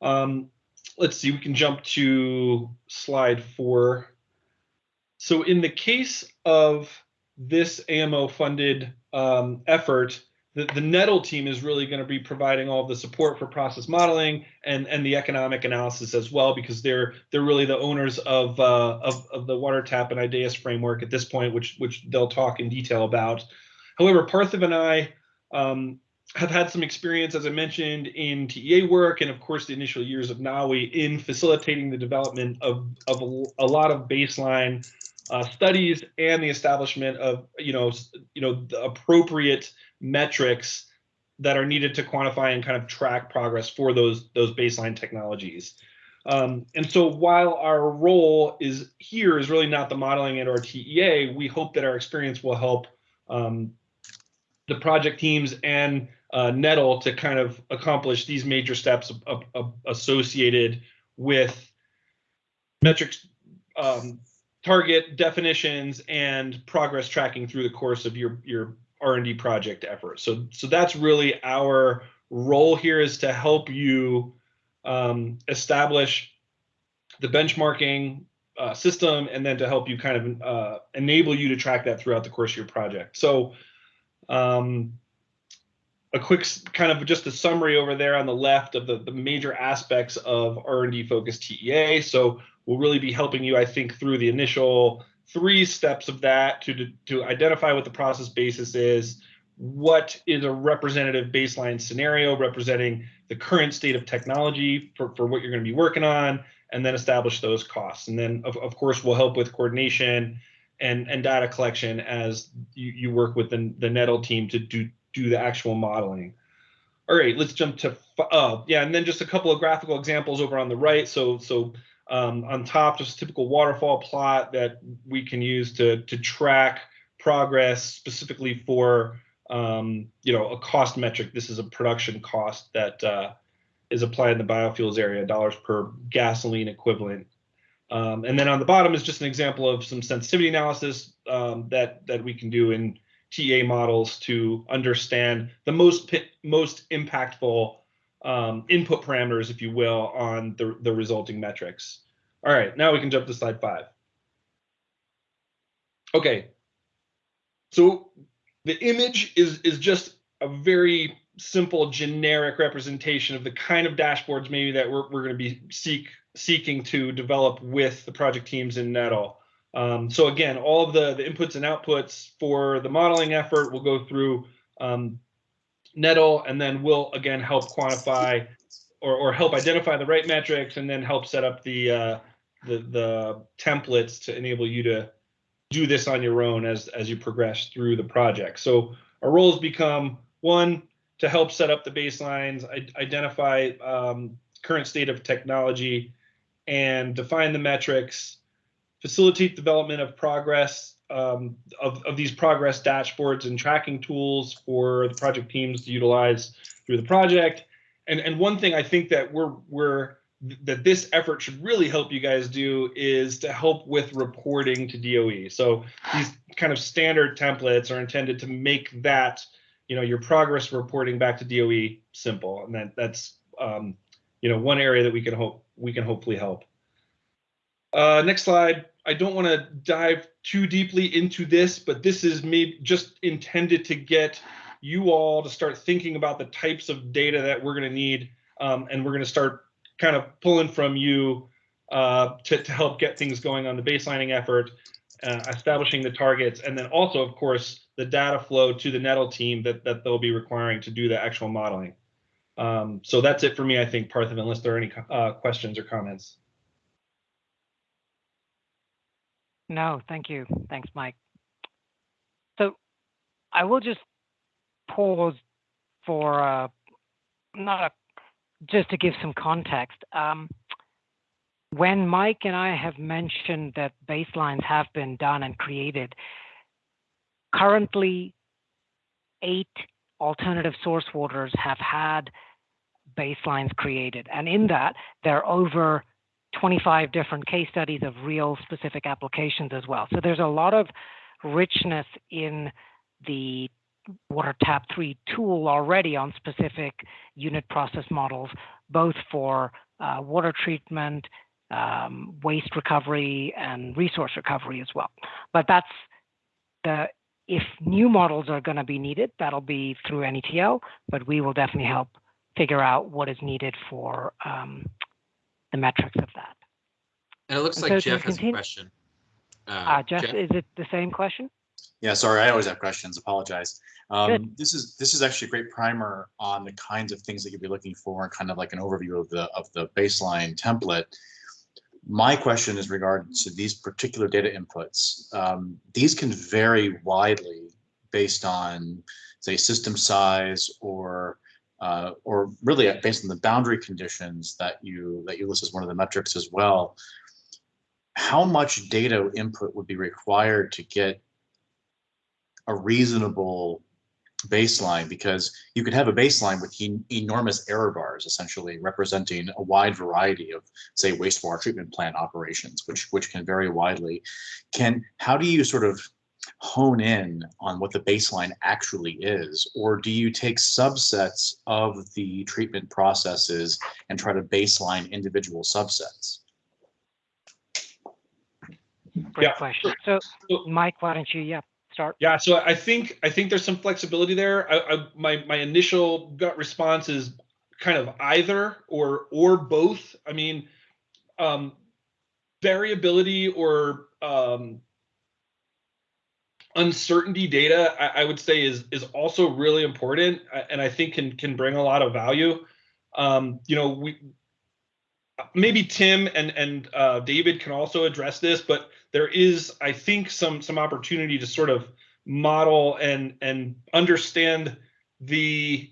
um, let's see, we can jump to slide four. So in the case of this AMO funded um, effort, the, the NETL team is really going to be providing all the support for process modeling and, and the economic analysis as well, because they're they're really the owners of, uh, of, of the WaterTap and IDAES framework at this point, which which they'll talk in detail about. However, Parthiv and I um, have had some experience, as I mentioned, in TEA work and, of course, the initial years of NAWI in facilitating the development of, of a, a lot of baseline uh, studies and the establishment of, you know, you know, the appropriate metrics that are needed to quantify and kind of track progress for those those baseline technologies. Um, and so while our role is here is really not the modeling at our TEA, we hope that our experience will help um, the project teams and uh, NETL to kind of accomplish these major steps associated with metrics, um, target definitions, and progress tracking through the course of your your R&D project effort. So so that's really our role here is to help you um, establish the benchmarking uh, system and then to help you kind of uh, enable you to track that throughout the course of your project. So um, a quick kind of just a summary over there on the left of the, the major aspects of R&D focused TEA. So we'll really be helping you, I think, through the initial three steps of that to, to identify what the process basis is, what is a representative baseline scenario representing the current state of technology for, for what you're going to be working on, and then establish those costs. And then, of, of course, we'll help with coordination and, and data collection as you, you work with the, the NETL team to do do the actual modeling. All right, let's jump to, uh, yeah, and then just a couple of graphical examples over on the right. So, so um, on top, just a typical waterfall plot that we can use to, to track progress specifically for, um, you know, a cost metric. This is a production cost that uh, is applied in the biofuels area, dollars per gasoline equivalent. Um, and then on the bottom is just an example of some sensitivity analysis um, that that we can do in TEA models to understand the most most impactful um, input parameters, if you will, on the, the resulting metrics. All right, now we can jump to slide five. Okay, so the image is, is just a very simple generic representation of the kind of dashboards maybe that we're, we're going to be seek, seeking to develop with the project teams in NETL. Um, so again, all of the, the inputs and outputs for the modeling effort will go through um, NETL, and then we'll again help quantify or, or help identify the right metrics, and then help set up the, uh, the the templates to enable you to do this on your own as as you progress through the project. So our roles become one to help set up the baselines, identify um, current state of technology, and define the metrics facilitate development of progress um, of, of these progress dashboards and tracking tools for the project teams to utilize through the project. And, and one thing I think that we're, we're that this effort should really help you guys do is to help with reporting to DOE. So these kind of standard templates are intended to make that, you know, your progress reporting back to DOE simple. And that that's um, you know, one area that we can hope we can hopefully help. Uh, next slide. I don't want to dive too deeply into this, but this is maybe just intended to get you all to start thinking about the types of data that we're going to need, um, and we're going to start kind of pulling from you uh, to, to help get things going on the baselining effort, uh, establishing the targets, and then also, of course, the data flow to the NETL team that, that they'll be requiring to do the actual modeling. Um, so that's it for me, I think, Parthiv, unless there are any uh, questions or comments. No, thank you. Thanks, Mike. So I will just pause for uh, not just to give some context. Um, when Mike and I have mentioned that baselines have been done and created, currently eight alternative source waters have had baselines created. And in that, there are over 25 different case studies of real specific applications as well. So there's a lot of richness in the WaterTap 3 tool already on specific unit process models, both for uh, water treatment, um, waste recovery, and resource recovery as well. But that's the if new models are going to be needed, that'll be through NETL, but we will definitely help figure out what is needed for um, the metrics of that. And it looks And like so Jeff has a question. Uh, Jeff, is it the same question? Yeah, sorry, I always have questions. Apologize. Um, this is this is actually a great primer on the kinds of things that you'll be looking for, and kind of like an overview of the of the baseline template. My question is regard to these particular data inputs. Um, these can vary widely based on, say, system size or uh, or really based on the boundary conditions that you that you list as one of the metrics as well. How much data input would be required to get a reasonable baseline because you could have a baseline with en- enormous error bars essentially representing a wide variety of say wastewater treatment plant operations which which can vary widely can how do you sort of hone in on what the baseline actually is or do you take subsets of the treatment processes and try to baseline individual subsets Great Yeah. question. So, Mike, why don't you, yeah, start? Yeah, so I think I think there's some flexibility there. I, I my my initial gut response is kind of either or or both. I mean, um, variability or um, uncertainty data, I, I would say is is also really important, uh, and I think can can bring a lot of value. Um, you know, we maybe Tim and and uh, David can also address this, but there is, I think, some some opportunity to sort of model and and understand the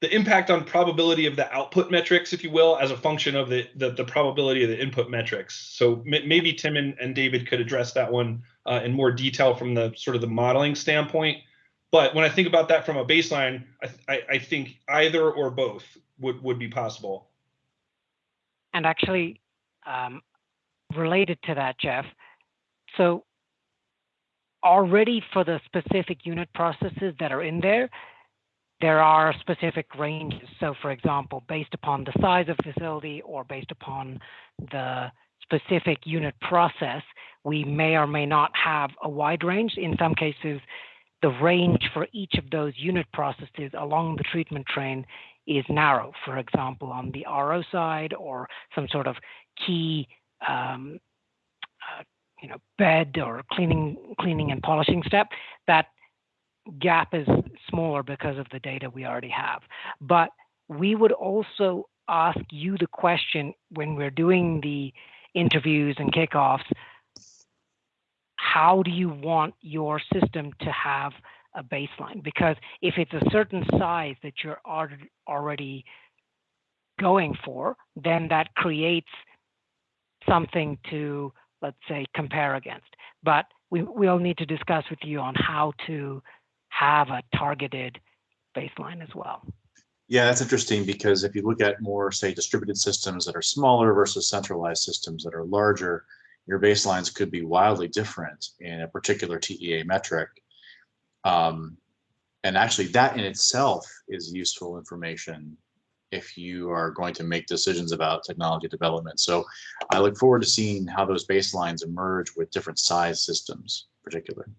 the impact on probability of the output metrics, if you will, as a function of the the, the probability of the input metrics. So maybe Tim and, and David could address that one uh, in more detail from the sort of the modeling standpoint. But when I think about that from a baseline, I, I, I think either or both would would be possible. And actually, um, related to that, Jeff, so already for the specific unit processes that are in there, there are specific ranges. So for example, based upon the size of facility or based upon the specific unit process, we may or may not have a wide range. In some cases, the range for each of those unit processes along the treatment train is narrow. For example, on the RO side or some sort of key um, uh, you know, bed or cleaning, cleaning and polishing step, that gap is smaller because of the data we already have. But we would also ask you the question when we're doing the interviews and kickoffs, how do you want your system to have a baseline? Because if it's a certain size that you're already going for, then that creates something to let's say, compare against. But we, we'll need to discuss with you on how to have a targeted baseline as well. Yeah, that's interesting because if you look at more, say, distributed systems that are smaller versus centralized systems that are larger, your baselines could be wildly different in a particular TEA metric. Um, and actually, that in itself is useful information if you are going to make decisions about technology development. So I look forward to seeing how those baselines emerge with different size systems, particularly.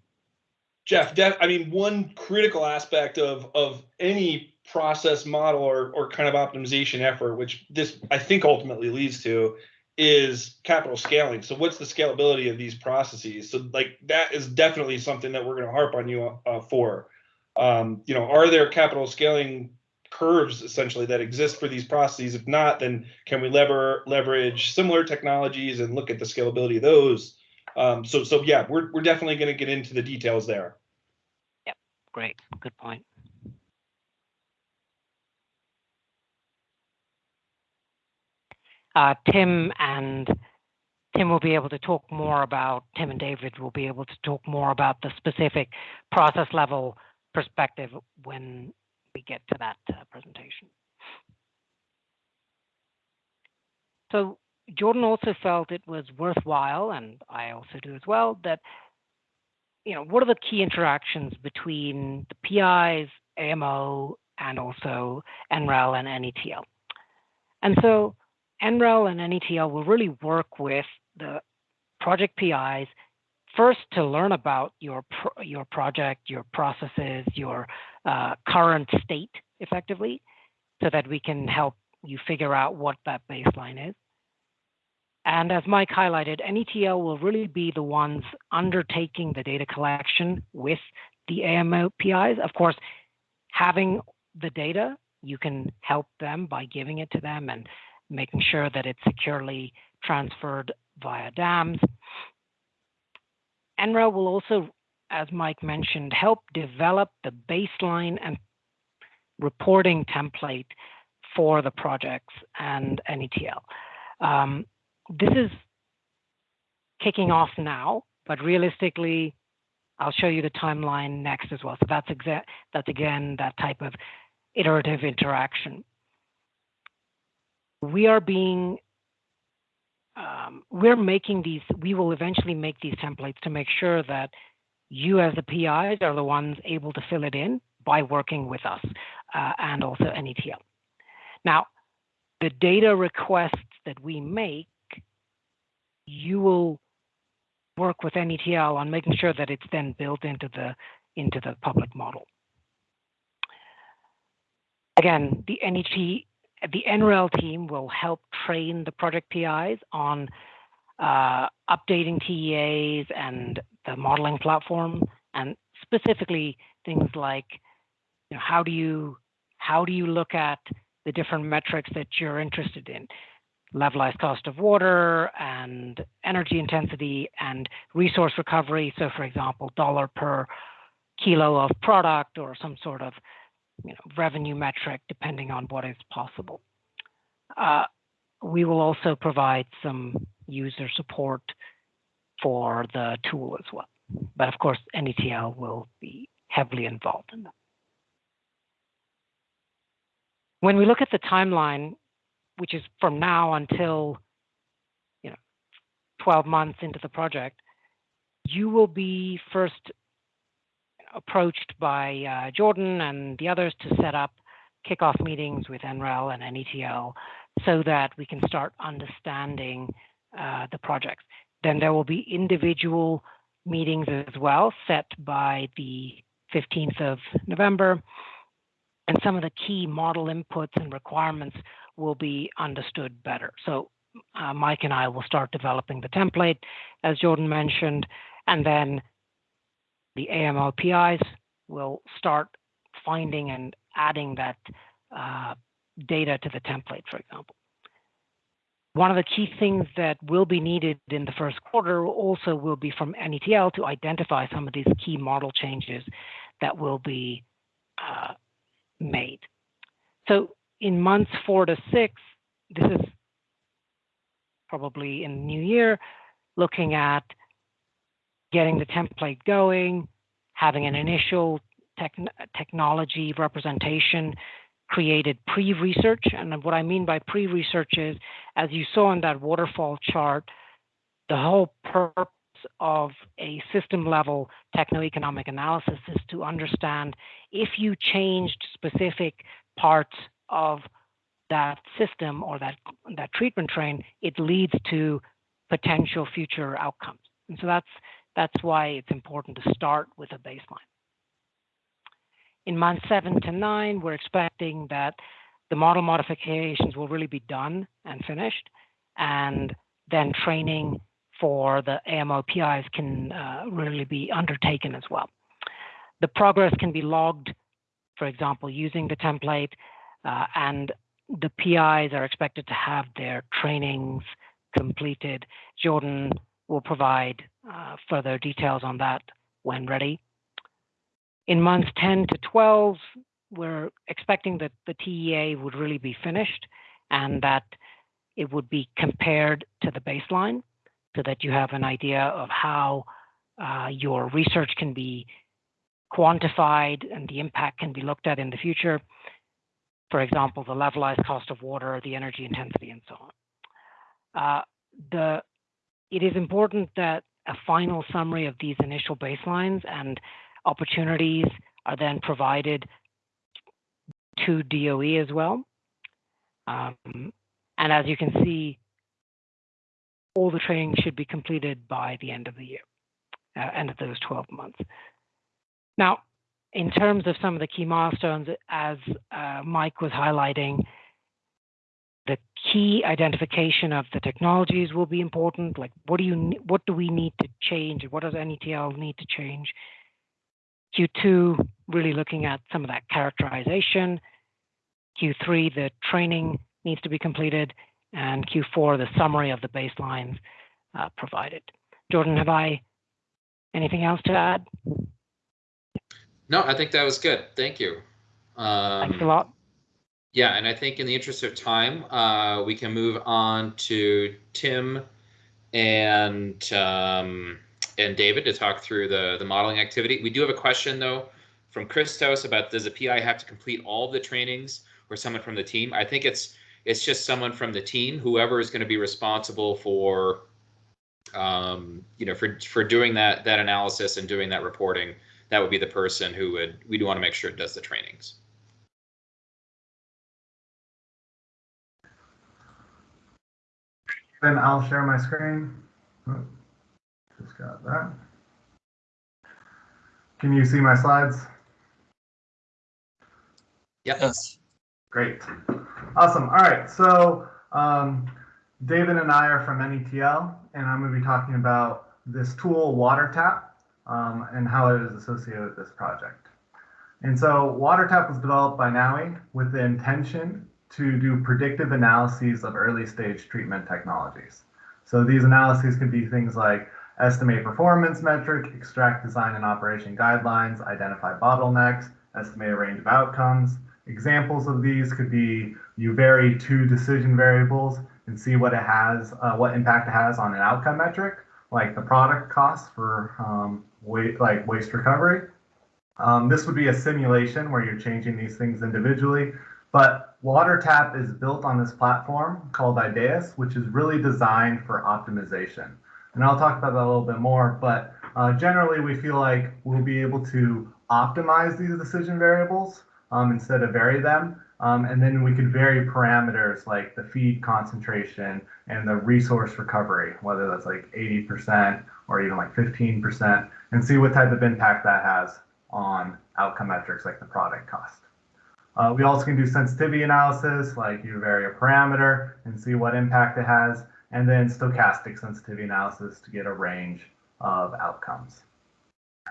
Jeff, I mean, one critical aspect of of any process model or or kind of optimization effort, which this I think ultimately leads to, is capital scaling. So what's the scalability of these processes? So like that is definitely something that we're going to harp on you uh, for. Um, you know, are there capital scaling curves essentially that exist for these processes? If not, then can we lever leverage similar technologies and look at the scalability of those? Um, so so yeah, we're we're definitely going to get into the details there. Great, good point. Uh, Tim and Tim will be able to talk more about, Tim and David will be able to talk more about the specific process level perspective when we get to that uh, presentation. So Jordan also felt it was worthwhile, and I also do as well, that you know what are the key interactions between the PIs, AMO, and also NREL and NETL. And so NREL and NETL will really work with the project PIs first to learn about your pro your project, your processes, your uh, current state effectively, so that we can help you figure out what that baseline is. And as Mike highlighted, NETL will really be the ones undertaking the data collection with the AMO PIs. Of course, having the data, you can help them by giving it to them and making sure that it's securely transferred via dams. NREL will also, as Mike mentioned, help develop the baseline and reporting template for the projects and NETL. Um, this is kicking off now, but realistically, I'll show you the timeline next as well. So that's exa that's again that type of iterative interaction. We are being um, we're making these, we will eventually make these templates to make sure that you as the PIs are the ones able to fill it in by working with us uh, and also NETL. Now, the data requests that we make, you will work with NETL on making sure that it's then built into the into the public model. Again, the NET the NREL team will help train the project PIs on uh, updating TEAs and the modeling platform, and specifically things like you know, how do you how do you look at the different metrics that you're interested in, levelized cost of water and energy intensity and resource recovery. So, for example, dollar per kilo of product or some sort of you know, revenue metric, depending on what is possible. Uh, we will also provide some user support for the tool as well. But of course, NETL will be heavily involved in that. When we look at the timeline, which is from now until you know 12 months into the project, you will be first approached by uh, Jordan and the others to set up kickoff meetings with NREL and NETL so that we can start understanding uh, the projects. Then there will be individual meetings as well set by the 15th of November. And some of the key model inputs and requirements will be understood better. So uh, Mike and I will start developing the template, as Jordan mentioned, and then the AMO PIs will start finding and adding that uh, data to the template, for example. One of the key things that will be needed in the first quarter also will be from NETL to identify some of these key model changes that will be uh, made. So in months four to six, this is probably in the new year, looking at getting the template going, having an initial technology representation created pre-research. And what I mean by pre-research is, as you saw in that waterfall chart, the whole purpose of a system level techno-economic analysis is to understand if you changed specific parts of that system or that that treatment train, it leads to potential future outcomes. And so that's that's why it's important to start with a baseline. In months seven to nine, we're expecting that the model modifications will really be done and finished, and then training for the AMO PIs can uh, really be undertaken as well. The progress can be logged, for example, using the template, uh, and the PIs are expected to have their trainings completed. Jordan will provide uh, further details on that when ready. In months 10 to 12, we're expecting that the TEA would really be finished and that it would be compared to the baseline so that you have an idea of how uh, your research can be quantified and the impact can be looked at in the future. For example, the levelized cost of water, the energy intensity, and so on. Uh, the, it is important that a final summary of these initial baselines and opportunities are then provided to DOE as well. Um, and as you can see, all the training should be completed by the end of the year, uh, end of those 12 months. Now, in terms of some of the key milestones, as uh, Mike was highlighting, the key identification of the technologies will be important. Like, what do you, what do we need to change? What does NETL need to change? Q2, really looking at some of that characterization. Q3, the training needs to be completed, and Q4, the summary of the baselines uh, provided. Jordan, have I anything else to add? No, I think that was good. Thank you. Um, Thanks a lot. Yeah, and I think in the interest of time, uh, we can move on to Tim and um, and David to talk through the the modeling activity. We do have a question though from Christos about does a PI have to complete all the trainings or someone from the team? I think it's it's just someone from the team, whoever is going to be responsible for um, you know for for doing that that analysis and doing that reporting. That would be the person who would we do want to make sure it does the trainings. Then I'll share my screen. Oh, just got that. Can you see my slides? Yes. Great. Awesome. All right. So um, David and I are from NETL, and I'm going to be talking about this tool, WaterTap, um, and how it is associated with this project. And so WaterTap was developed by NAWI with the intention to do predictive analyses of early stage treatment technologies. So these analyses could be things like estimate performance metric, extract design and operation guidelines, identify bottlenecks, estimate a range of outcomes. Examples of these could be you vary two decision variables and see what it has, uh, what impact it has on an outcome metric, like the product cost for um, waste, like waste recovery. Um, this would be a simulation where you're changing these things individually, but WaterTap is built on this platform called IDAES, which is really designed for optimization. And I'll talk about that a little bit more, but uh, generally we feel like we'll be able to optimize these decision variables um, instead of vary them. Um, and then we could vary parameters like the feed concentration and the resource recovery, whether that's like 80% or even like 15%, and see what type of impact that has on outcome metrics like the product cost. Uh, we also can do sensitivity analysis, like you vary a parameter and see what impact it has, and then stochastic sensitivity analysis to get a range of outcomes.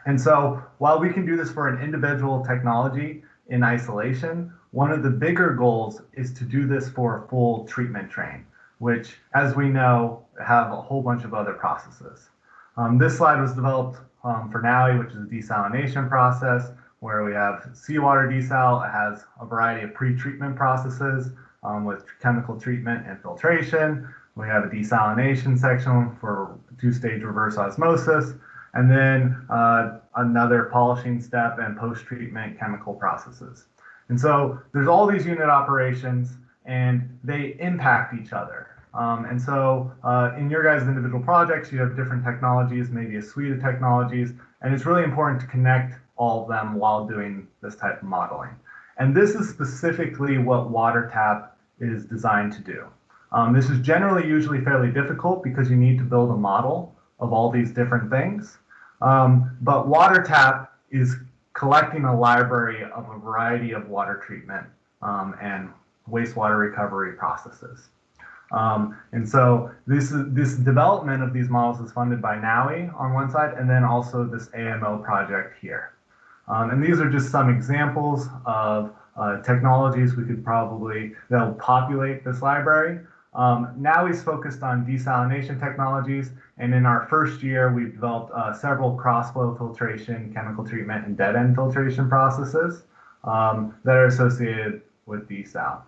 And so while we can do this for an individual technology in isolation, one of the bigger goals is to do this for a full treatment train, which, as we know, have a whole bunch of other processes. Um, this slide was developed um, for NAWI, which is a desalination process, where we have seawater desal. It has a variety of pre-treatment processes um, with chemical treatment and filtration. We have a desalination section for two-stage reverse osmosis, and then uh, another polishing step and post-treatment chemical processes. And so there's all these unit operations, and they impact each other. Um, and so uh, in your guys' individual projects, you have different technologies, maybe a suite of technologies, and it's really important to connect all of them while doing this type of modeling. And this is specifically what WaterTap is designed to do. Um, this is generally usually fairly difficult because you need to build a model of all these different things. Um, but WaterTap is collecting a library of a variety of water treatment um, and wastewater recovery processes. Um, and so this this development of these models is funded by NAWI on one side, and then also this AMO project here. Um, and these are just some examples of uh, technologies we could probably that will populate this library. Um, he's focused on desalination technologies, and in our first year, we've developed uh, several cross-flow filtration, chemical treatment, and dead-end filtration processes um, that are associated with desal.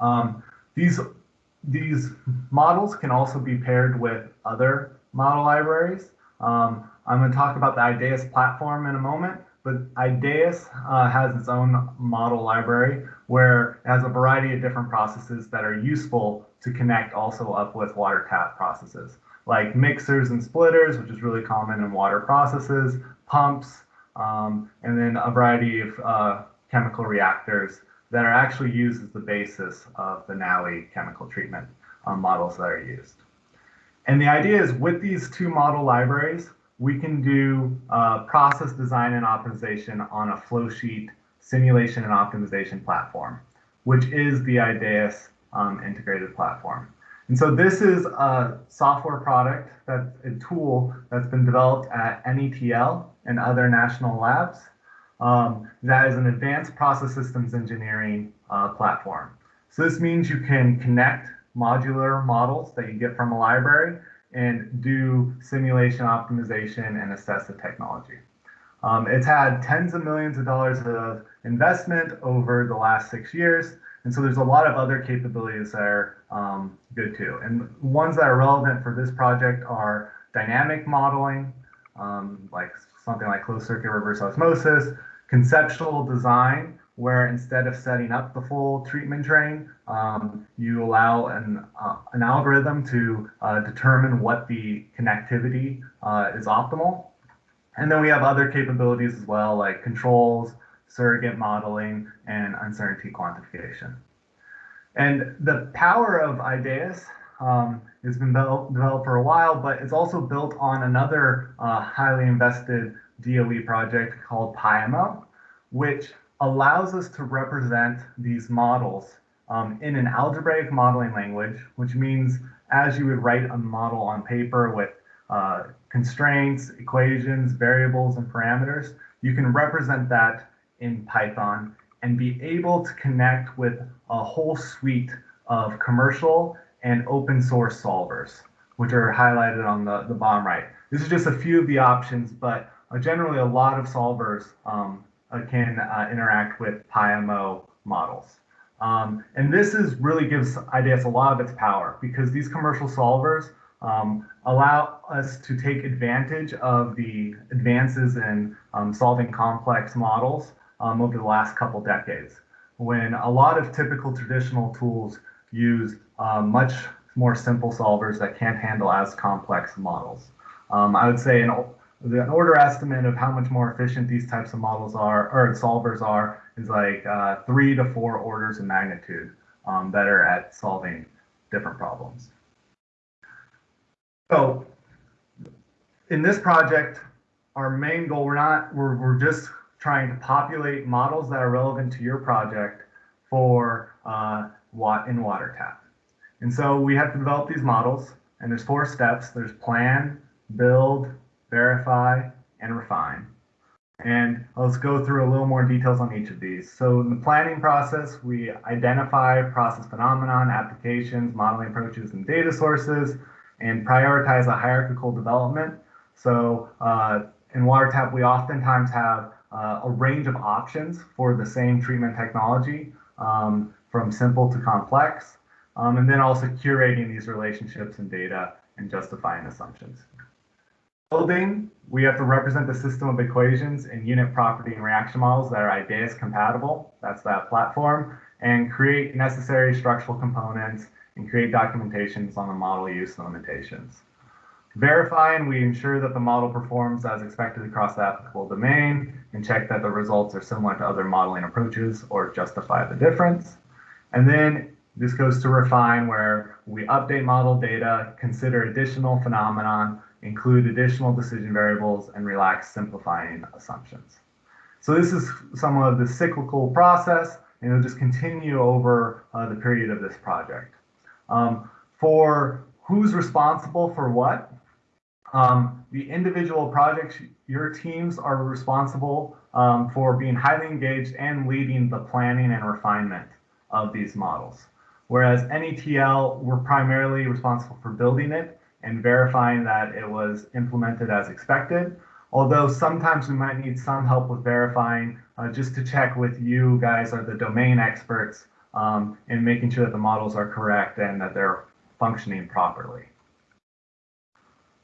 Um, these these models can also be paired with other model libraries. Um, I'm going to talk about the IDAES platform in a moment, but IDAES uh, has its own model library where it has a variety of different processes that are useful to connect also up with WaterTap processes, like mixers and splitters, which is really common in water processes, pumps, um, and then a variety of uh, chemical reactors that are actually used as the basis of the NAWI chemical treatment um, models that are used. And the idea is with these two model libraries, we can do uh, process design and optimization on a flow sheet simulation and optimization platform, which is the IDAES um, integrated platform. And so this is a software product, that's a tool that's been developed at NETL and other national labs um, that is an advanced process systems engineering uh, platform. So this means you can connect modular models that you get from a library and do simulation optimization and assess the technology. Um, it's had tens of millions of dollars of investment over the last six years. And so there's a lot of other capabilities that are um, good too. And ones that are relevant for this project are dynamic modeling, um, like something like closed circuit reverse osmosis, conceptual design, where instead of setting up the full treatment train, um, you allow an, uh, an algorithm to uh, determine what the connectivity uh, is optimal. And then we have other capabilities as well, like controls, surrogate modeling, and uncertainty quantification. And the power of IDAES um, has been developed for a while, but it's also built on another uh, highly invested DOE project called Pyomo, which allows us to represent these models um, in an algebraic modeling language, which means as you would write a model on paper with uh, constraints, equations, variables, and parameters, you can represent that in Python and be able to connect with a whole suite of commercial and open source solvers, which are highlighted on the, the bottom right. This is just a few of the options, but uh, generally a lot of solvers um, can uh, interact with Pyomo models. Um, and this is really gives IDAES a lot of its power because these commercial solvers um, allow us to take advantage of the advances in um, solving complex models um, over the last couple decades, when a lot of typical traditional tools use uh, much more simple solvers that can't handle as complex models. Um, I would say an, an order estimate of how much more efficient these types of models are or solvers are is like uh, three to four orders of magnitude um, better at solving different problems. So in this project, our main goal, we're not, we're, we're just trying to populate models that are relevant to your project for uh, what in WaterTap. And so we have to develop these models and there's four steps. There's plan, build, verify, and refine. And let's go through a little more details on each of these. So in the planning process, we identify process phenomenon, applications, modeling approaches, and data sources, and prioritize a hierarchical development. So uh, in WaterTap, we oftentimes have uh, a range of options for the same treatment technology, um, from simple to complex, um, and then also curating these relationships and data and justifying assumptions building, we have to represent the system of equations and unit property and reaction models that are IDAES compatible. That's that platform. And create necessary structural components and create documentations on the model use limitations. Verifying, we ensure that the model performs as expected across the applicable domain and check that the results are similar to other modeling approaches or justify the difference. And then this goes to refine where we update model data, consider additional phenomenon, include additional decision variables, and relax simplifying assumptions. So this is somewhat of the cyclical process, and it'll just continue over uh, the period of this project. Um, for who's responsible for what, um, the individual projects, your teams are responsible um, for being highly engaged and leading the planning and refinement of these models. Whereas NETL, we're primarily responsible for building it and verifying that it was implemented as expected. Although sometimes we might need some help with verifying uh, just to check with you guys are the domain experts um, in making sure that the models are correct and that they're functioning properly.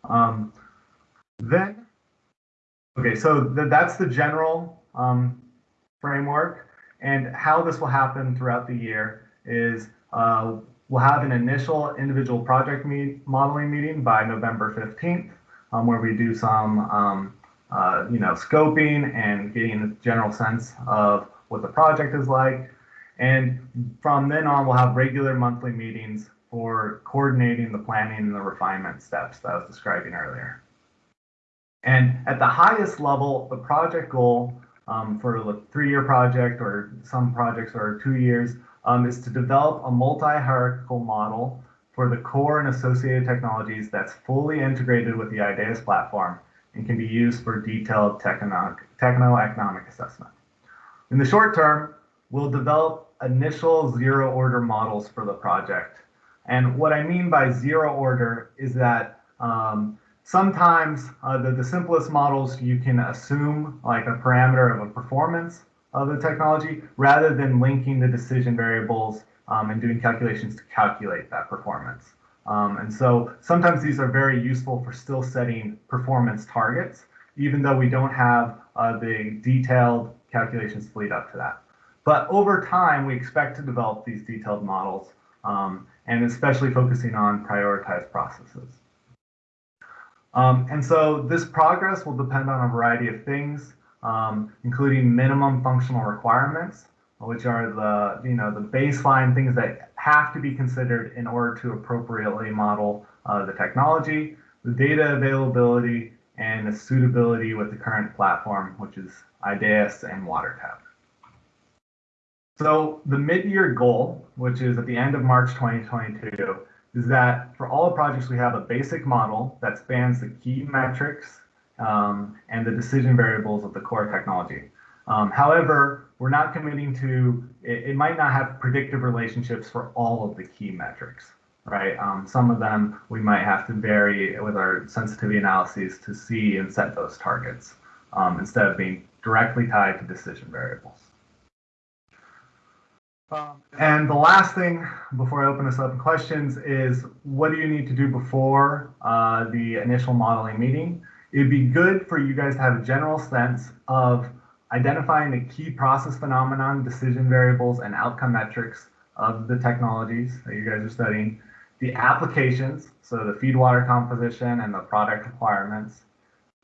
Um, then, okay, so th that's the general um, framework. And how this will happen throughout the year is uh, we'll have an initial individual project meet, modeling meeting by November 15th, um, where we do some, um, uh, you know, scoping and getting a general sense of what the project is like. And from then on, we'll have regular monthly meetings for coordinating the planning and the refinement steps that I was describing earlier. And at the highest level, the project goal um, for a three-year project or some projects are two years um, is to develop a multi-hierarchical model for the core and associated technologies that's fully integrated with the IDAES platform and can be used for detailed techno-economic assessment. In the short term, we'll develop initial zero order models for the project. And what I mean by zero order is that um, sometimes uh, the, the simplest models you can assume like a parameter of a performance of the technology rather than linking the decision variables um, and doing calculations to calculate that performance. Um, and so sometimes these are very useful for still setting performance targets, even though we don't have uh, the detailed calculations to lead up to that. But over time, we expect to develop these detailed models um, and especially focusing on prioritized processes. Um, and so this progress will depend on a variety of things, um, including minimum functional requirements, which are the, you know, the baseline things that have to be considered in order to appropriately model uh, the technology, the data availability, and the suitability with the current platform, which is IDAES and WaterTap. So the mid-year goal, which is at the end of March 2022, is that for all projects we have a basic model that spans the key metrics um, and the decision variables of the core technology. Um, however, we're not committing to, it, it, might not have predictive relationships for all of the key metrics, right? Um, some of them we might have to vary with our sensitivity analyses to see and set those targets um, instead of being directly tied to decision variables. And the last thing before I open this up to questions is what do you need to do before uh, the initial modeling meeting? It'd be good for you guys to have a general sense of identifying the key process phenomenon, decision variables, and outcome metrics of the technologies that you guys are studying, the applications, so the feed water composition and the product requirements,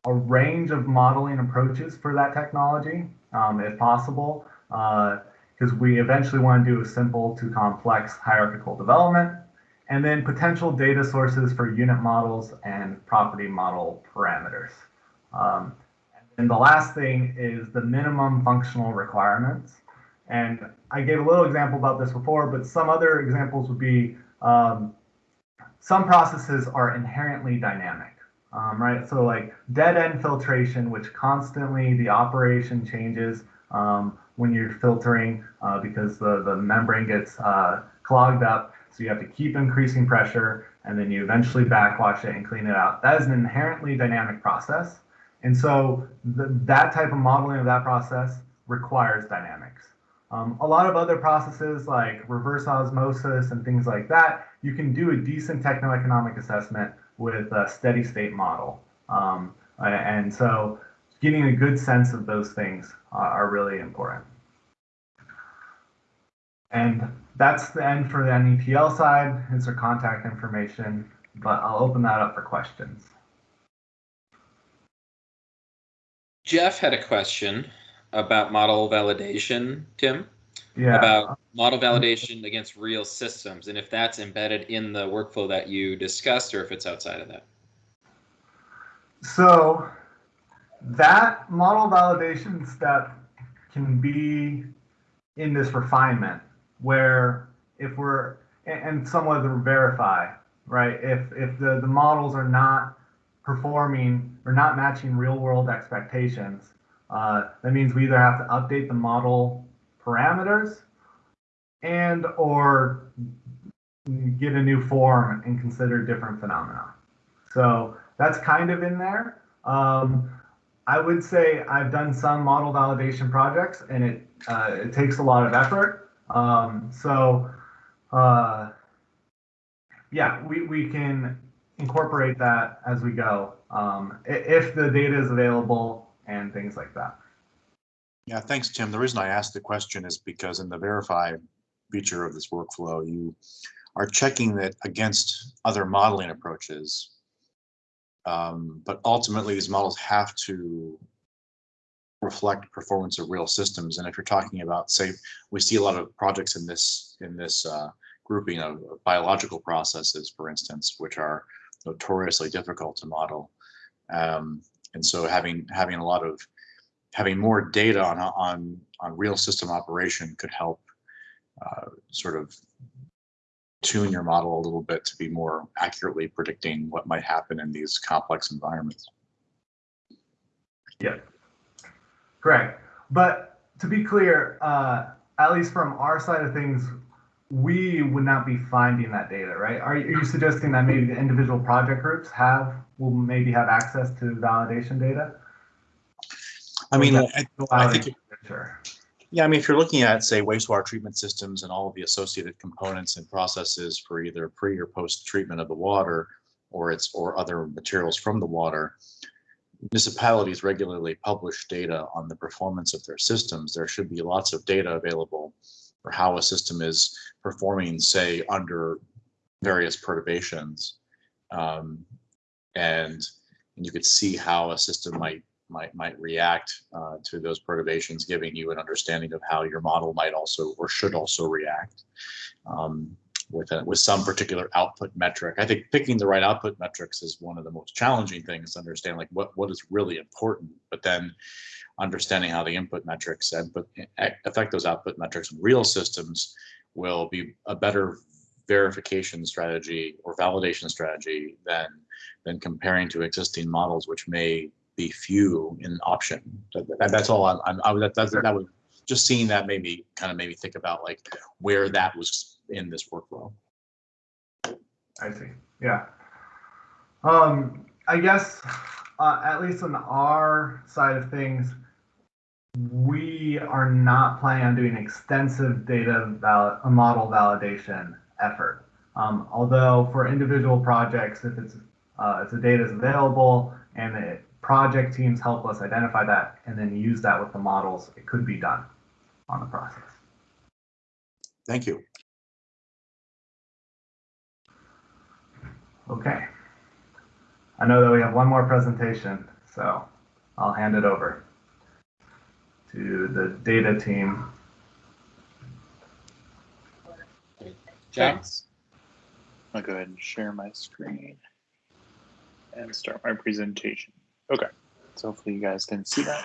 a range of modeling approaches for that technology, um, if possible. Uh, because we eventually want to do a simple to complex hierarchical development, and then potential data sources for unit models and property model parameters. Um, and the last thing is the minimum functional requirements. And I gave a little example about this before, but some other examples would be um, some processes are inherently dynamic, um, right? So like dead end filtration, which constantly the operation changes. Um, when you're filtering uh, because the, the membrane gets uh, clogged up. So you have to keep increasing pressure and then you eventually backwash it and clean it out. That is an inherently dynamic process. And so that type of modeling of that process requires dynamics. Um, a lot of other processes like reverse osmosis and things like that, you can do a decent techno-economic assessment with a steady state model. Um, and so getting a good sense of those things are really important. And that's the end for the NETL side. It's our contact information, but I'll open that up for questions. Jeff had a question about model validation, Tim. Yeah. about model validation against real systems and if that's embedded in the workflow that you discussed or if it's outside of that. So that model validation step can be in this refinement where if we're and, somewhat to verify, right? If if the, the models are not performing or not matching real world expectations, uh, that means we either have to update the model parameters and or get a new form and consider different phenomena. So that's kind of in there. Um, I would say I've done some model validation projects and it uh, it takes a lot of effort. Um, so uh, yeah, we, we can incorporate that as we go um, if the data is available and things like that. Yeah, thanks, Tim. The reason I asked the question is because in the verify feature of this workflow, you are checking that against other modeling approaches. Um, but ultimately, these models have to reflect performance of real systems. And if you're talking about, say, we see a lot of projects in this in this uh, grouping of biological processes, for instance, which are notoriously difficult to model. Um, and so having having a lot of having more data on on on real system operation could help uh, sort of tune your model a little bit to be more accurately predicting what might happen in these complex environments. Yeah, correct. But to be clear, uh, at least from our side of things, we would not be finding that data, right? Are you, are you suggesting that maybe the individual project groups have will maybe have access to validation data? I mean, I, I think, sure. yeah, I mean, if you're looking at, say, wastewater treatment systems and all of the associated components and processes for either pre or post treatment of the water or its or other materials from the water, municipalities regularly publish data on the performance of their systems. There should be lots of data available for how a system is performing, say, under various perturbations. Um, and, and you could see how a system might might might react uh, to those perturbations, giving you an understanding of how your model might also or should also react um, with a, with some particular output metric. I think picking the right output metrics is one of the most challenging things to understand, like what what is really important, but then understanding how the input metrics and but affect those output metrics in real systems will be a better verification strategy or validation strategy than than comparing to existing models, which may be few in option. That, that's all I'm, I'm I that, that, that just seeing that made me kind of made me think about like where that was in this workflow. I see. Yeah. Um, I guess uh, at least on our side of things, we are not planning on doing extensive data val a model validation effort. Um, although for individual projects, if it's uh, if the data is available and the project teams help us identify that and then use that with the models, it could be done on the process. Thank you. Okay. I know that we have one more presentation, so I'll hand it over to the data team. Thanks. I'll go ahead and share my screen and start my presentation. Okay, so hopefully you guys can see that.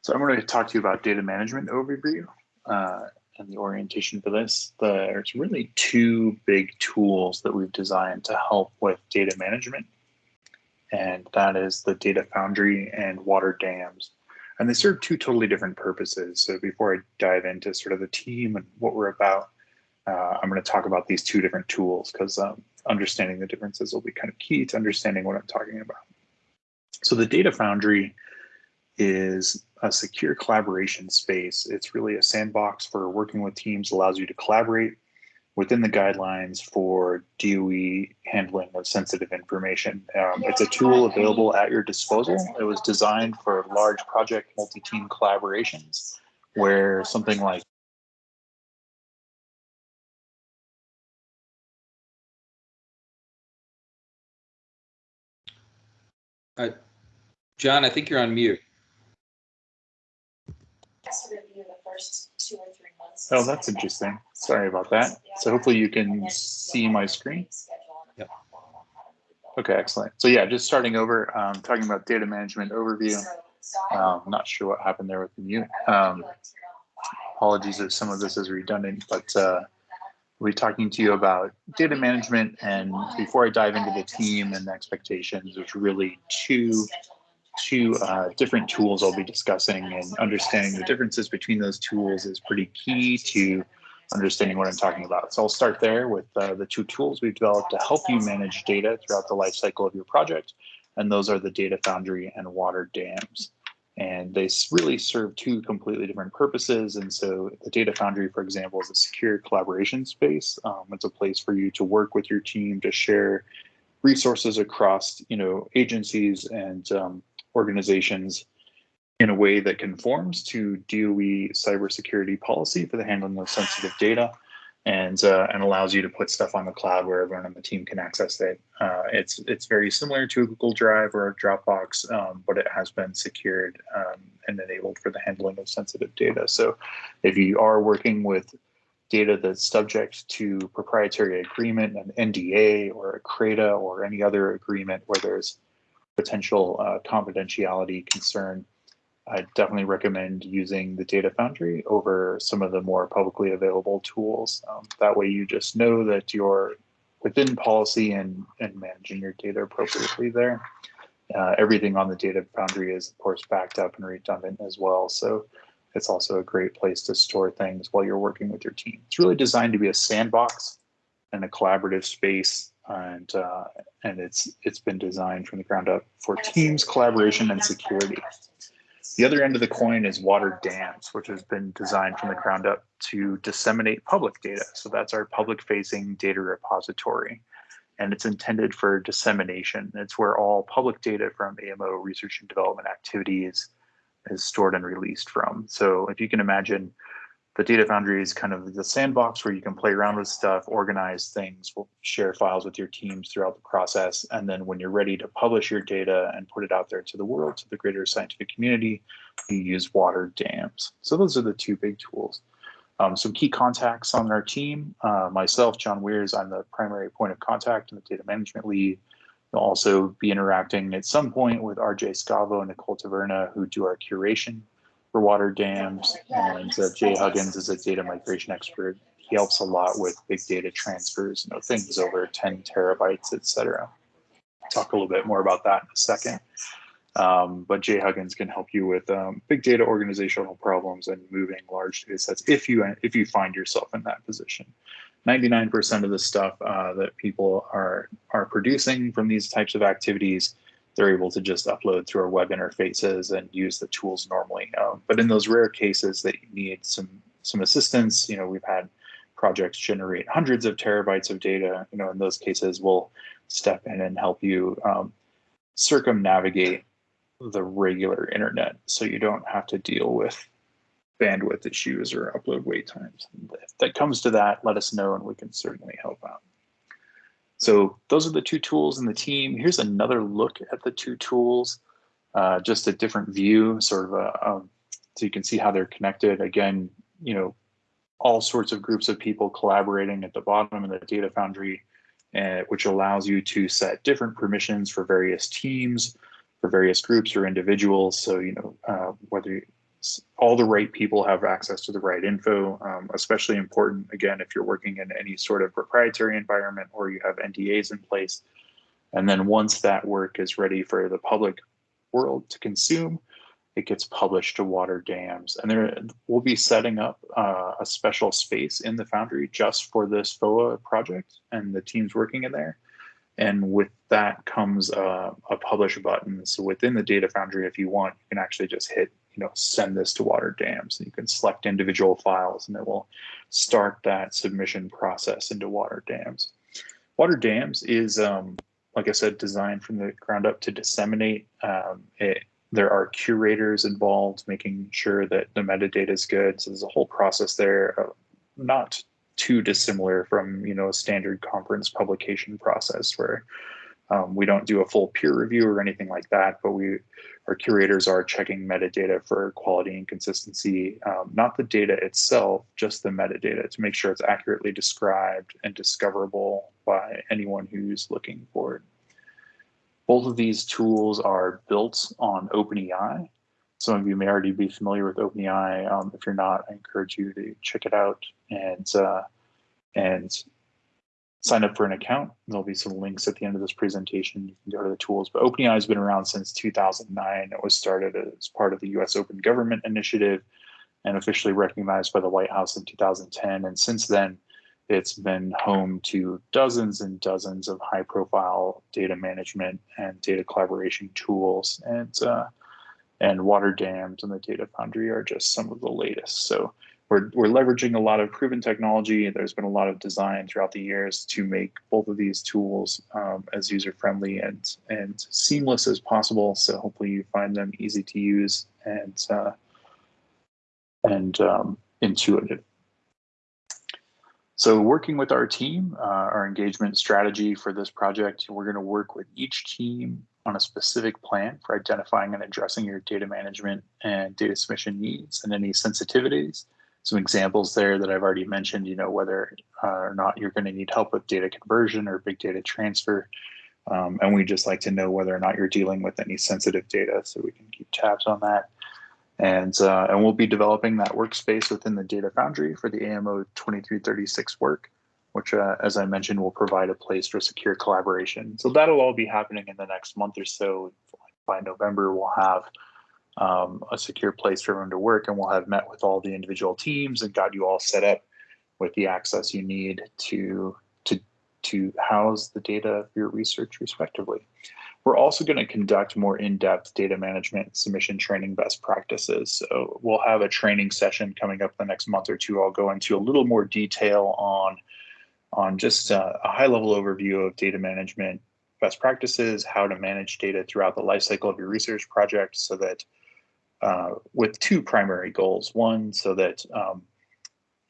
So I'm going to talk to you about data management overview uh, and the orientation for this. There's really two big tools that we've designed to help with data management, and that is the Data Foundry and Water Dams. And they serve two totally different purposes. So before I dive into sort of the team and what we're about, uh, I'm going to talk about these two different tools because um, understanding the differences will be kind of key to understanding what I'm talking about. So the Data Foundry is a secure collaboration space. It's really a sandbox for working with teams, allows you to collaborate within the guidelines for DOE handling of sensitive information. Um, it's a tool available at your disposal. It was designed for large project multi-team collaborations where something like Uh, John, I think you're on mute. First two or three months. Oh, that's interesting. Sorry about that. So hopefully you can see my screen. Yep. Okay, excellent. So yeah, just starting over, um, talking about data management overview. Um, not sure what happened there with the mute. Um, apologies if some of this is redundant, but uh, we'll be talking to you about data management. And before I dive into the team and the expectations, there's really two two uh, different tools I'll be discussing and understanding the differences between those tools is pretty key to understanding what I'm talking about. So I'll start there with uh, the two tools we've developed to help you manage data throughout the life cycle of your project. And those are the Data Foundry and Water Dams. And they really serve two completely different purposes. And so the Data Foundry, for example, is a secure collaboration space. Um, it's a place for you to work with your team to share resources across, you know, agencies and um, organizations in a way that conforms to DOE cybersecurity policy for the handling of sensitive data and uh, and allows you to put stuff on the cloud where everyone on the team can access it. Uh, it's it's very similar to a Google Drive or a Dropbox, um, but it has been secured um, and enabled for the handling of sensitive data. So if you are working with data that's subject to proprietary agreement, an NDA or a CRADA or any other agreement where there's potential uh, confidentiality concern, I definitely recommend using the Data Foundry over some of the more publicly available tools. Um, that way you just know that you're within policy and, and managing your data appropriately there. Uh, everything on the Data Foundry is, of course, backed up and redundant as well. So it's also a great place to store things while you're working with your team. It's really designed to be a sandbox and a collaborative space and uh, and it's it's been designed from the ground up for teams, collaboration, and security. The other end of the coin is water dams, which has been designed from the ground up to disseminate public data. So that's our public-facing data repository, and it's intended for dissemination. It's where all public data from AMO research and development activities is stored and released from. So if you can imagine the data foundry is kind of the sandbox where you can play around with stuff organize things share files with your teams throughout the process. And then when you're ready to publish your data and put it out there to the world to the greater scientific community you use water dams. So those are the two big tools. Um, some key contacts on our team uh, myself Jon Weers i'm the primary point of contact and the data management lead. You'll also be interacting at some point with RJ Scavo and Nicole Taverna, who do our curation for water dams, and uh, Jay Huggins is a data migration expert. He helps a lot with big data transfers, you know, things over 10 terabytes, et cetera. Talk a little bit more about that in a second. Um, but Jay Huggins can help you with um, big data organizational problems and moving large data sets if you if you find yourself in that position. 99% of the stuff uh, that people are are producing from these types of activities they're able to just upload through our web interfaces and use the tools normally. Um, but in those rare cases that you need some some assistance, you know, we've had projects generate hundreds of terabytes of data. You know, in those cases, we'll step in and help you um, circumnavigate the regular internet, so you don't have to deal with bandwidth issues or upload wait times. If that comes to that, let us know, and we can certainly help out. So those are the two tools in the team. Here's another look at the two tools, uh, just a different view, sort of a, so you can see how they're connected. Again, you know, all sorts of groups of people collaborating at the bottom of the data foundry, uh, which allows you to set different permissions for various teams, for various groups or individuals. So, you know, uh, whether all the right people have access to the right info, um, especially important, again, if you're working in any sort of proprietary environment or you have NDAs in place. And then once that work is ready for the public world to consume, it gets published to water dams. And there we'll be setting up uh, a special space in the Foundry just for this FOA project and the teams working in there. And with that comes uh, a publish button. So within the Data Foundry, if you want, you can actually just hit you know, send this to water dams. And you can select individual files and it will start that submission process into water dams. Water dams is, um, like I said, designed from the ground up to disseminate. Um, it, there are curators involved, making sure that the metadata is good. So there's a whole process there, uh, not too dissimilar from you know a standard conference publication process where Um, we don't do a full peer review or anything like that, but we our curators are checking metadata for quality and consistency, um, not the data itself, just the metadata to make sure it's accurately described and discoverable by anyone who's looking for it. Both of these tools are built on OpenEI. Some of you may already be familiar with OpenEI. Um, if you're not, I encourage you to check it out and uh, and sign up for an account. There'll be some links at the end of this presentation. You can go to the tools. But OpenEI has been around since 2009. It was started as part of the U.S. Open Government Initiative and officially recognized by the White House in 2010. And since then, it's been home to dozens and dozens of high-profile data management and data collaboration tools. And uh, and water dams and the data foundry are just some of the latest. So we're, we're leveraging a lot of proven technology. There's been a lot of design throughout the years to make both of these tools um, as user-friendly and, and seamless as possible. So hopefully you find them easy to use and, uh, and um, intuitive. So working with our team, uh, our engagement strategy for this project, we're going to work with each team on a specific plan for identifying and addressing your data management and data submission needs and any sensitivities. Some examples there that I've already mentioned, you know, whether uh, or not you're going to need help with data conversion or big data transfer. Um, and we just like to know whether or not you're dealing with any sensitive data so we can keep tabs on that. And, uh, and we'll be developing that workspace within the Data Foundry for the AMO 2336 work, which, uh, as I mentioned, will provide a place for secure collaboration. So that'll all be happening in the next month or so. By November, we'll have um, a secure place for everyone to work, and we'll have met with all the individual teams and got you all set up with the access you need to to to house the data of your research respectively. We're also going to conduct more in-depth data management submission training best practices. So we'll have a training session coming up the next month or two. I'll go into a little more detail on, on just a, a high-level overview of data management best practices, how to manage data throughout the lifecycle of your research project so that uh, with two primary goals. One, so that um,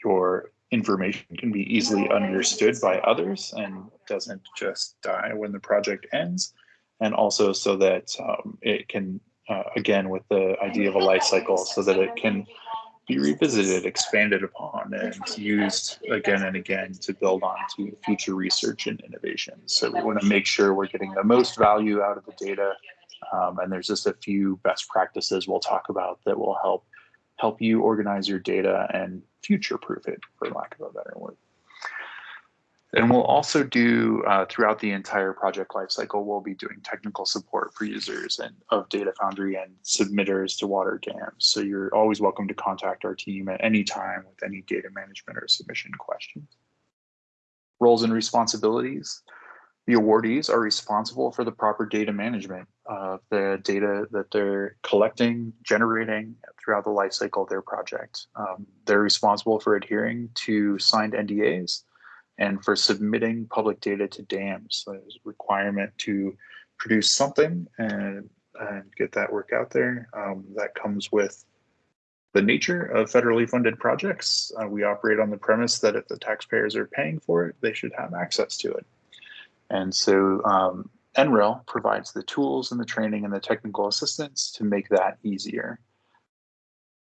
your information can be easily understood by others and doesn't just die when the project ends and also so that um, it can, uh, again, with the idea of a life cycle, so that it can be revisited, expanded upon, and used again and again to build on to future research and innovation. So we want to make sure we're getting the most value out of the data. Um, and there's just a few best practices we'll talk about that will help help you organize your data and future proof it, for lack of a better word. And we'll also do uh, throughout the entire project lifecycle, we'll be doing technical support for users and of Data Foundry and submitters to water dams. So you're always welcome to contact our team at any time with any data management or submission questions. Roles and responsibilities. The awardees are responsible for the proper data management of the data that they're collecting, generating throughout the lifecycle of their project. Um, they're responsible for adhering to signed NDAs and for submitting public data to dams. there's a requirement to produce something and, and get that work out there. Um, that comes with the nature of federally funded projects. Uh, we operate on the premise that if the taxpayers are paying for it, they should have access to it. And so um, NREL provides the tools and the training and the technical assistance to make that easier.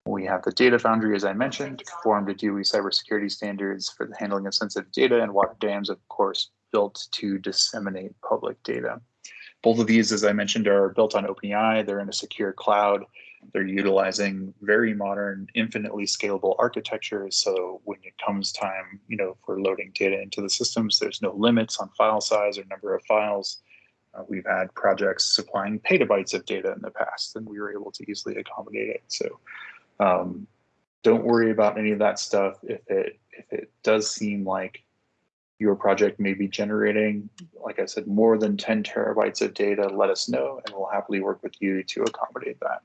We have the data foundry, as I mentioned, to conform to DOE cybersecurity standards for the handling of sensitive data and water dams, of course, built to disseminate public data. Both of these, as I mentioned, are built on OpenEI. They're in a secure cloud. They're utilizing very modern, infinitely scalable architectures. So when it comes time, you know, for loading data into the systems, there's no limits on file size or number of files. Uh, we've had projects supplying petabytes of data in the past, and we were able to easily accommodate it. So um, don't worry about any of that stuff. If it if it does seem like your project may be generating, like I said, more than 10 terabytes of data, let us know and we'll happily work with you to accommodate that.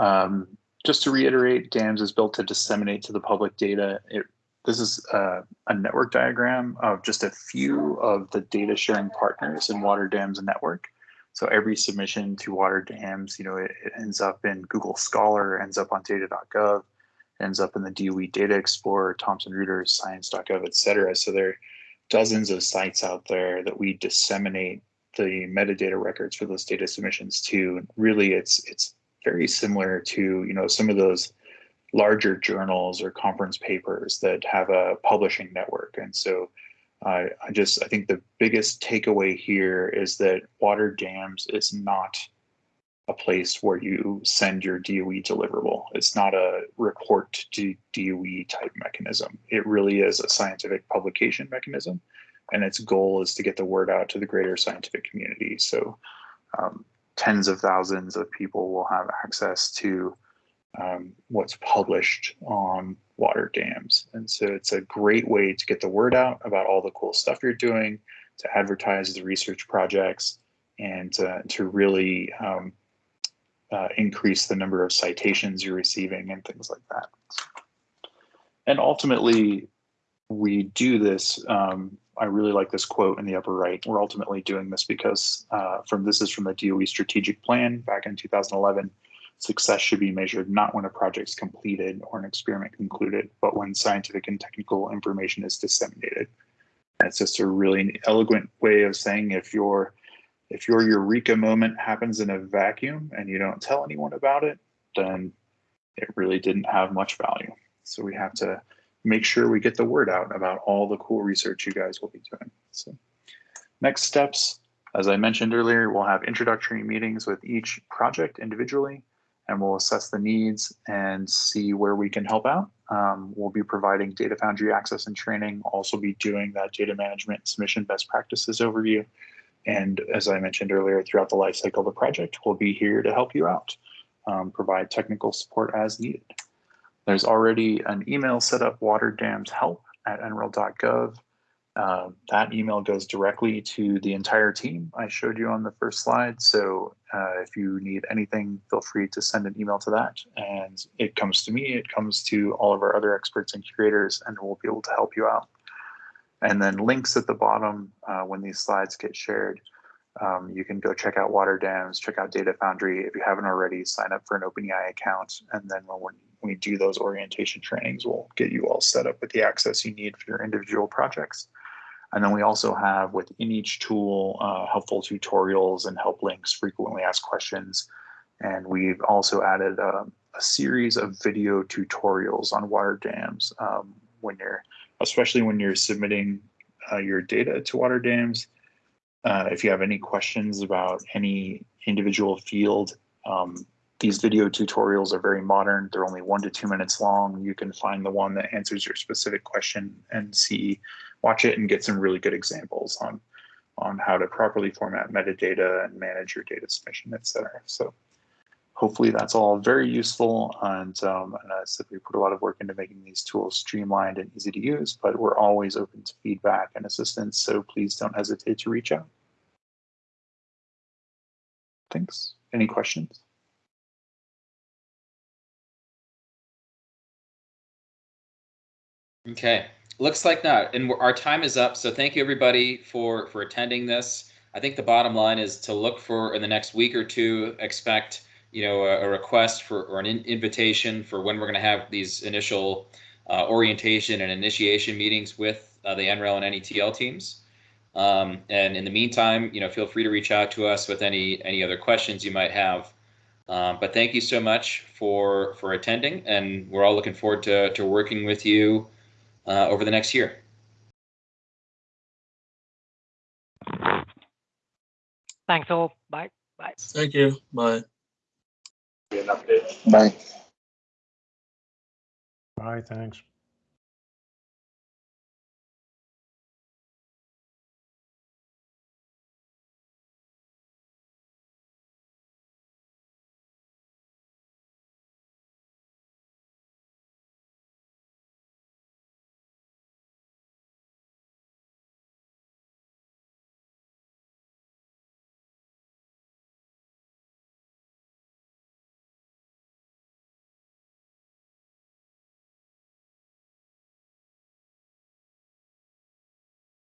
Um, just to reiterate, DAMS is built to disseminate to the public data. It, this is uh, a network diagram of just a few of the data sharing partners in Water Dams Network. So every submission to water dams, you know, it, it ends up in Google Scholar, ends up on data.gov, ends up in the DOE Data Explorer, Thomson Reuters, Science.gov, et cetera. So there, are dozens of sites out there that we disseminate the metadata records for those data submissions to. Really, it's it's very similar to you know some of those larger journals or conference papers that have a publishing network. And so I, I just I think the biggest takeaway here is that water dams is not a place where you send your DOE deliverable. It's not a report to DOE type mechanism. It really is a scientific publication mechanism, and its goal is to get the word out to the greater scientific community. So um, tens of thousands of people will have access to um, what's published on water dams. And so it's a great way to get the word out about all the cool stuff you're doing, to advertise the research projects, and to, to really um, uh, increase the number of citations you're receiving and things like that. And ultimately, we do this. Um, I really like this quote in the upper right. We're ultimately doing this because uh, from this is from the DOE strategic plan back in 2011. Success should be measured not when a project's completed or an experiment concluded, but when scientific and technical information is disseminated. That's just a really eloquent way of saying if your if your eureka moment happens in a vacuum and you don't tell anyone about it, then it really didn't have much value. So we have to make sure we get the word out about all the cool research you guys will be doing. So next steps, as I mentioned earlier, we'll have introductory meetings with each project individually and we'll assess the needs and see where we can help out. Um, we'll be providing Data Foundry access and training, also be doing that data management submission best practices overview. And as I mentioned earlier, throughout the life cycle of the project, we'll be here to help you out, um, provide technical support as needed. There's already an email set up, waterdamshelp at nrel.gov. Uh, that email goes directly to the entire team I showed you on the first slide. So uh, if you need anything, feel free to send an email to that. And it comes to me, it comes to all of our other experts and curators, and we'll be able to help you out. And then links at the bottom uh, when these slides get shared. Um, you can go check out Water Dams, check out Data Foundry. If you haven't already, sign up for an OpenEI account. And then when we do those orientation trainings, we'll get you all set up with the access you need for your individual projects. And then we also have within each tool uh, helpful tutorials and help links, frequently asked questions. And we've also added uh, a series of video tutorials on water dams um, when you're, especially when you're submitting uh, your data to water dams. Uh, if you have any questions about any individual field, um, these video tutorials are very modern. They're only one to two minutes long. You can find the one that answers your specific question and see watch it and get some really good examples on on how to properly format metadata and manage your data submission, et cetera. So hopefully that's all very useful. And, um, and I said we put a lot of work into making these tools streamlined and easy to use, but we're always open to feedback and assistance. So please don't hesitate to reach out. Thanks. Any questions? Okay, looks like not. And our time is up. So thank you everybody for for attending this. I think the bottom line is to look for in the next week or two, expect you know a, a request for or an in, invitation for when we're going to have these initial uh, orientation and initiation meetings with uh, the NREL and NETL teams. Um, and in the meantime, you know, feel free to reach out to us with any any other questions you might have. Um, but thank you so much for for attending, and we're all looking forward to to working with you uh, over the next year. Thanks all. Bye. Bye. Thank you. Bye. Bye. Bye, thanks.